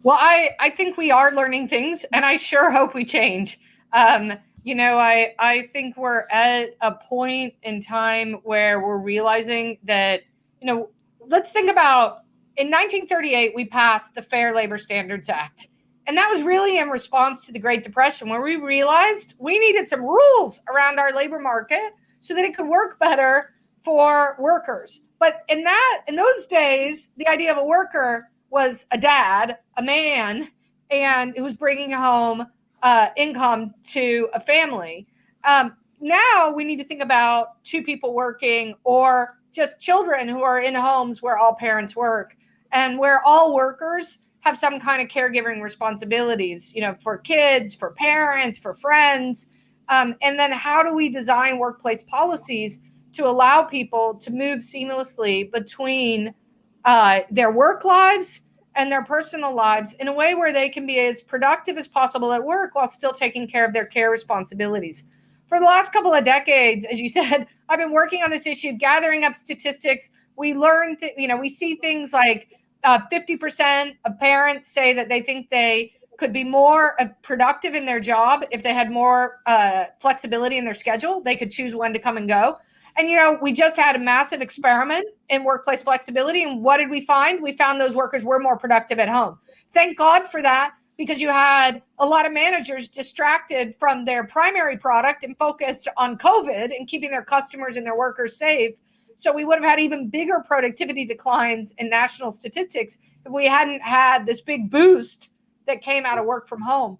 Well, I I think we are learning things, and I sure hope we change. Um, you know, I I think we're at a point in time where we're realizing that you know, let's think about in 1938 we passed the Fair Labor Standards Act. And that was really in response to the Great Depression, where we realized we needed some rules around our labor market so that it could work better for workers. But in that, in those days, the idea of a worker was a dad, a man, and who was bringing home uh, income to a family. Um, now we need to think about two people working or just children who are in homes where all parents work and where all workers have some kind of caregiving responsibilities, you know, for kids, for parents, for friends. Um, and then how do we design workplace policies to allow people to move seamlessly between uh, their work lives and their personal lives in a way where they can be as productive as possible at work while still taking care of their care responsibilities. For the last couple of decades, as you said, I've been working on this issue, gathering up statistics. We learn, you know, we see things like uh, 50% of parents say that they think they could be more uh, productive in their job if they had more uh, flexibility in their schedule. They could choose when to come and go. And, you know, we just had a massive experiment in workplace flexibility. And what did we find? We found those workers were more productive at home. Thank God for that, because you had a lot of managers distracted from their primary product and focused on COVID and keeping their customers and their workers safe. So we would have had even bigger productivity declines in national statistics if we hadn't had this big boost that came out of work from home.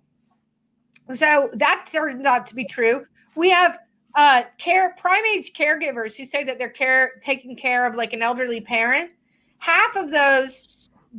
So that turned out to be true. We have uh, care prime age caregivers who say that they're care taking care of like an elderly parent. Half of those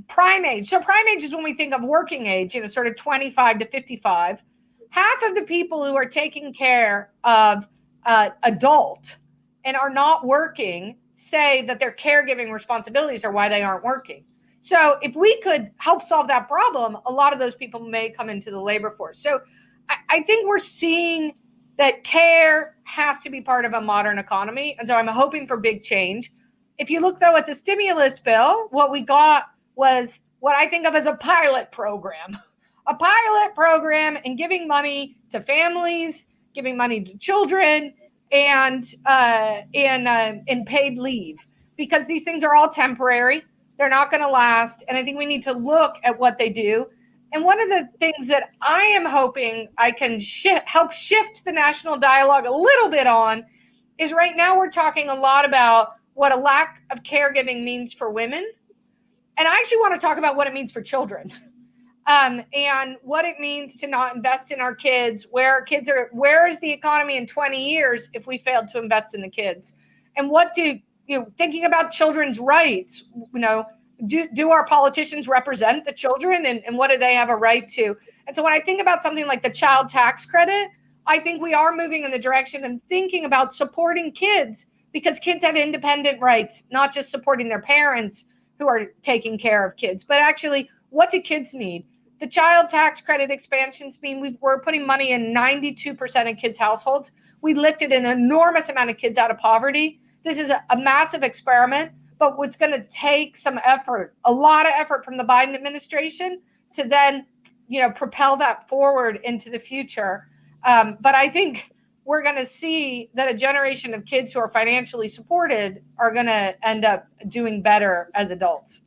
prime age. So prime age is when we think of working age, you know, sort of 25 to 55. Half of the people who are taking care of uh, adult and are not working say that their caregiving responsibilities are why they aren't working. So if we could help solve that problem, a lot of those people may come into the labor force. So I, I think we're seeing that care has to be part of a modern economy. And so I'm hoping for big change. If you look though at the stimulus bill, what we got was what I think of as a pilot program. A pilot program and giving money to families, giving money to children, and uh, uh, in paid leave because these things are all temporary. They're not going to last, and I think we need to look at what they do. And one of the things that I am hoping I can help shift the national dialogue a little bit on is right now we're talking a lot about what a lack of caregiving means for women. And I actually want to talk about what it means for children. um, and what it means to not invest in our kids, where our kids are, where is the economy in 20 years if we failed to invest in the kids? And what do, you know, thinking about children's rights, you know, do, do our politicians represent the children and, and what do they have a right to? And so when I think about something like the child tax credit, I think we are moving in the direction and thinking about supporting kids because kids have independent rights, not just supporting their parents who are taking care of kids, but actually, what do kids need? The child tax credit expansions mean we are putting money in 92% of kids' households. We lifted an enormous amount of kids out of poverty. This is a, a massive experiment, but what's going to take some effort, a lot of effort from the Biden administration to then, you know, propel that forward into the future. Um, but I think we're going to see that a generation of kids who are financially supported are going to end up doing better as adults.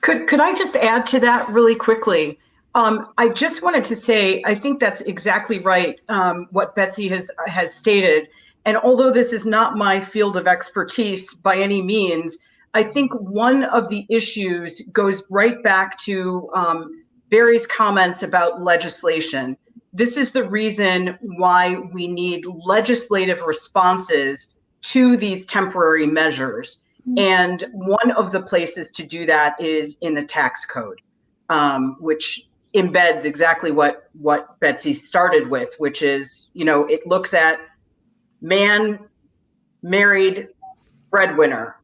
Could could I just add to that really quickly? Um, I just wanted to say I think that's exactly right. Um, what Betsy has has stated, and although this is not my field of expertise by any means, I think one of the issues goes right back to um, Barry's comments about legislation this is the reason why we need legislative responses to these temporary measures. Mm-hmm. And one of the places to do that is in the tax code, um, which embeds exactly what what Betsy started with, which is, you know, it looks at man, married, breadwinner,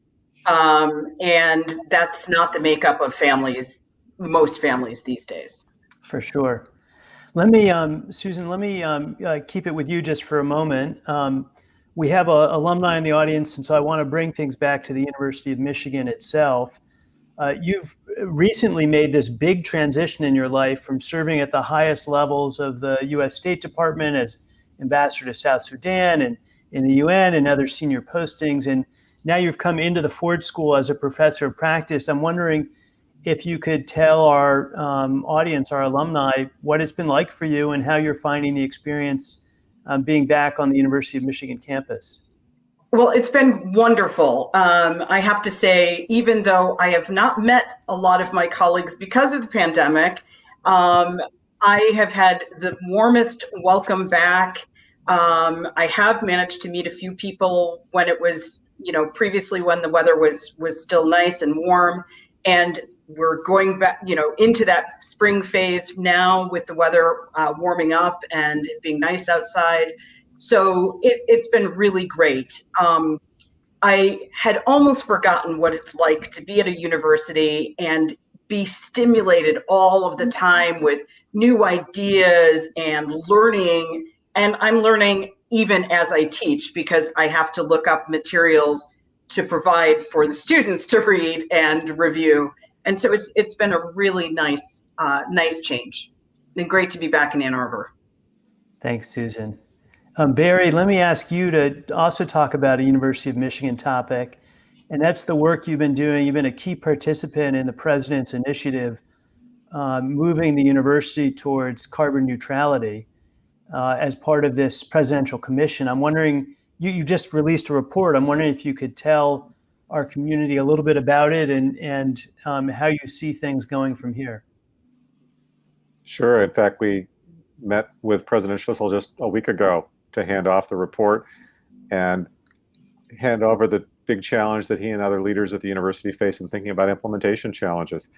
um, and that's not the makeup of families, most families these days. For sure. Let me, um, Susan, let me um, uh, keep it with you just for a moment. Um, we have a, alumni in the audience, and so I want to bring things back to the University of Michigan itself. Uh, you've recently made this big transition in your life from serving at the highest levels of the U.S. State Department as ambassador to South Sudan and in the UN and other senior postings, and now you've come into the Ford School as a professor of practice. I'm wondering if you could tell our um, audience, our alumni, what it's been like for you and how you're finding the experience um, being back on the University of Michigan campus. Well, it's been wonderful. Um, I have to say, even though I have not met a lot of my colleagues because of the pandemic, um, I have had the warmest welcome back. Um, I have managed to meet a few people when it was, you know, previously when the weather was was still nice and warm, and we're going back, you know, into that spring phase now with the weather uh, warming up and it being nice outside. So it, has been really great. Um, I had almost forgotten what it's like to be at a university and be stimulated all of the time with new ideas and learning. And I'm learning even as I teach because I have to look up materials to provide for the students to read and review and so it's it's been a really nice uh, nice change and great to be back in Ann Arbor. Thanks, Susan. Um, Barry, let me ask you to also talk about a University of Michigan topic, and that's the work you've been doing. You've been a key participant in the president's initiative, uh, moving the university towards carbon neutrality uh, as part of this presidential commission. I'm wondering, you, you just released a report. I'm wondering if you could tell our community a little bit about it and, and um, how you see things going from here. Sure. In fact, we met with President Schlissel just a week ago to hand off the report and hand over the big challenge that he and other leaders at the university face in thinking about implementation challenges.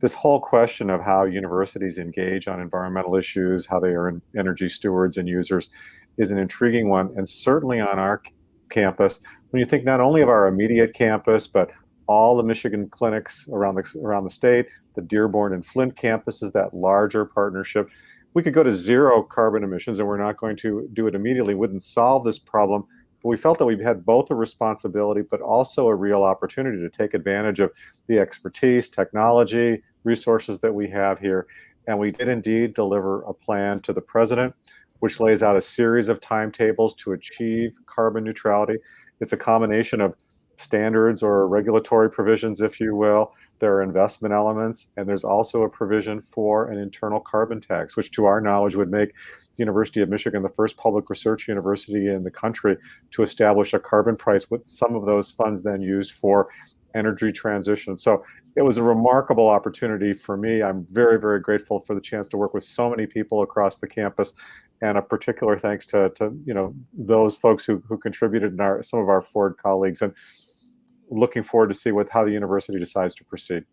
This whole question of how universities engage on environmental issues, how they are energy stewards and users, is an intriguing one, and certainly on our campus, when you think not only of our immediate campus, but all the Michigan clinics around the, around the state, the Dearborn and Flint campuses, that larger partnership, we could go to zero carbon emissions and we're not going to do it immediately, wouldn't solve this problem. We felt that we had both a responsibility, but also a real opportunity to take advantage of the expertise, technology, resources that we have here. And we did indeed deliver a plan to the president which lays out a series of timetables to achieve carbon neutrality. It's a combination of standards or regulatory provisions, if you will. There are investment elements, and there's also a provision for an internal carbon tax, which to our knowledge would make the University of Michigan the first public research university in the country to establish a carbon price with some of those funds then used for energy transition. So it was a remarkable opportunity for me. I'm very, very grateful for the chance to work with so many people across the campus, and a particular thanks to, to you know those folks who, who contributed and our some of our Ford colleagues, and looking forward to see what how the university decides to proceed.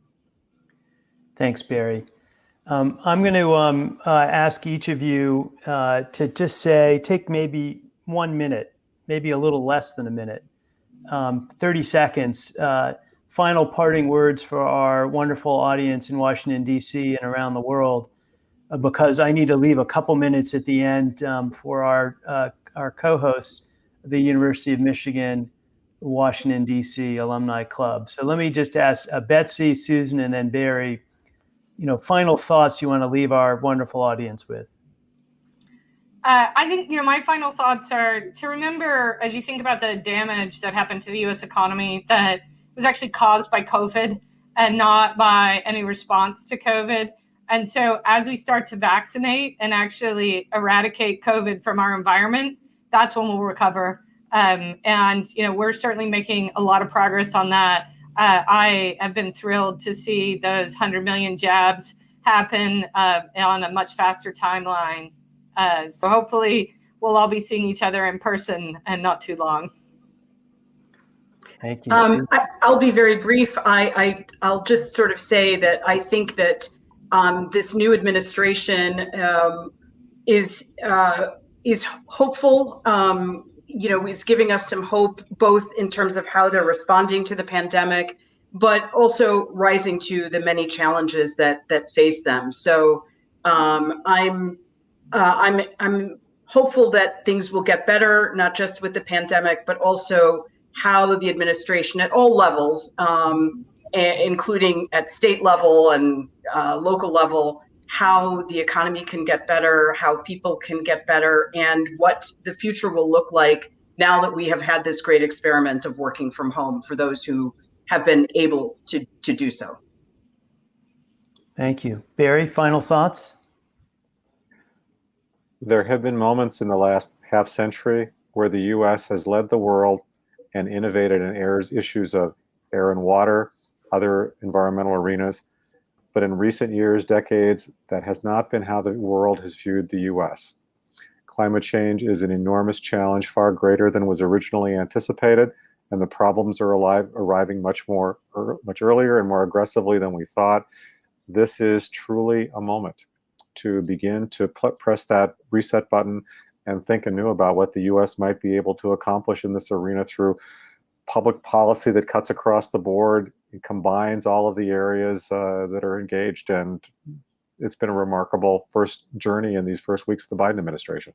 Thanks, Barry. Um, I'm going to um, uh, ask each of you uh, to just say, take maybe one minute, maybe a little less than a minute, um, 30 seconds, uh, final parting words for our wonderful audience in Washington, D.C. and around the world, uh, because I need to leave a couple minutes at the end um, for our, uh, our co-hosts, the University of Michigan, Washington, D.C. Alumni Club. So let me just ask uh, Betsy, Susan, and then Barry, you know, final thoughts you want to leave our wonderful audience with. Uh, I think you know my final thoughts are to remember as you think about the damage that happened to the U.S. economy that was actually caused by COVID and not by any response to COVID. And so, as we start to vaccinate and actually eradicate COVID from our environment, that's when we'll recover. Um, and you know, we're certainly making a lot of progress on that. Uh, I have been thrilled to see those 100 million jabs happen uh, on a much faster timeline uh, so hopefully we'll all be seeing each other in person and not too long. Thank you. Um, I, will be very brief. I, I will just sort of say that I think that um, this new administration um, is uh, is hopeful. You know, is giving us some hope, both in terms of how they're responding to the pandemic, but also rising to the many challenges that that face them. So um, I'm uh, I'm I'm hopeful that things will get better, not just with the pandemic, but also how the administration at all levels, um, including at state level and uh, local level, how the economy can get better, how people can get better, and what the future will look like now that we have had this great experiment of working from home for those who have been able to, to do so. Thank you. Barry, final thoughts? There have been moments in the last half century where the US has led the world and innovated in areas, issues of air and water, other environmental arenas. But in recent years, decades, that has not been how the world has viewed the US. Climate change is an enormous challenge, far greater than was originally anticipated, and the problems are alive, arriving much more, er, much earlier and more aggressively than we thought. This is truly a moment to begin to press that reset button and think anew about what the U.S. might be able to accomplish in this arena through public policy that cuts across the board, and combines all of the areas uh, that are engaged. And it's been a remarkable first journey in these first weeks of the Biden administration.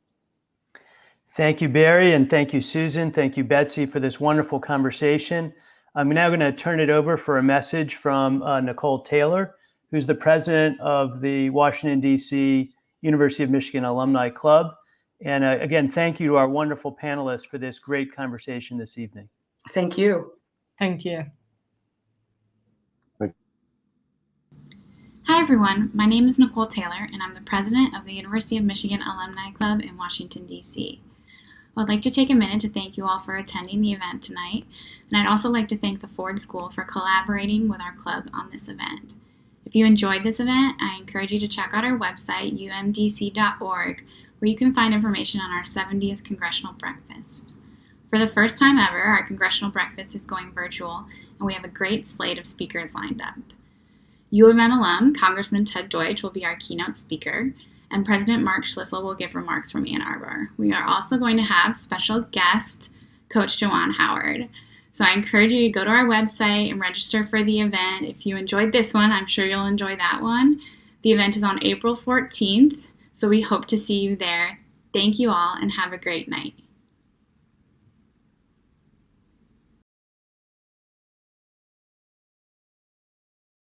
Thank you, Barry, and thank you, Susan. Thank you, Betsy, for this wonderful conversation. I'm now going to turn it over for a message from uh, Nicole Taylor who's the president of the Washington, D.C. University of Michigan Alumni Club. And uh, again, thank you to our wonderful panelists for this great conversation this evening. Thank you. Thank you. Hi, everyone. My name is Nicole Taylor, and I'm the president of the University of Michigan Alumni Club in Washington, D.C. I'd like to take a minute to thank you all for attending the event tonight, and I'd also like to thank the Ford School for collaborating with our club on this event. If you enjoyed this event, I encourage you to check out our website, umdc.org, where you can find information on our 70th Congressional Breakfast. For the first time ever, our Congressional Breakfast is going virtual, and we have a great slate of speakers lined up. U of M alum Congressman Ted Deutch will be our keynote speaker, and President Mark Schlissel will give remarks from Ann Arbor. We are also going to have special guest Coach Juwan Howard. So I encourage you to go to our website and register for the event. If you enjoyed this one, I'm sure you'll enjoy that one. The event is on April 14th, so we hope to see you there. Thank you all and have a great night.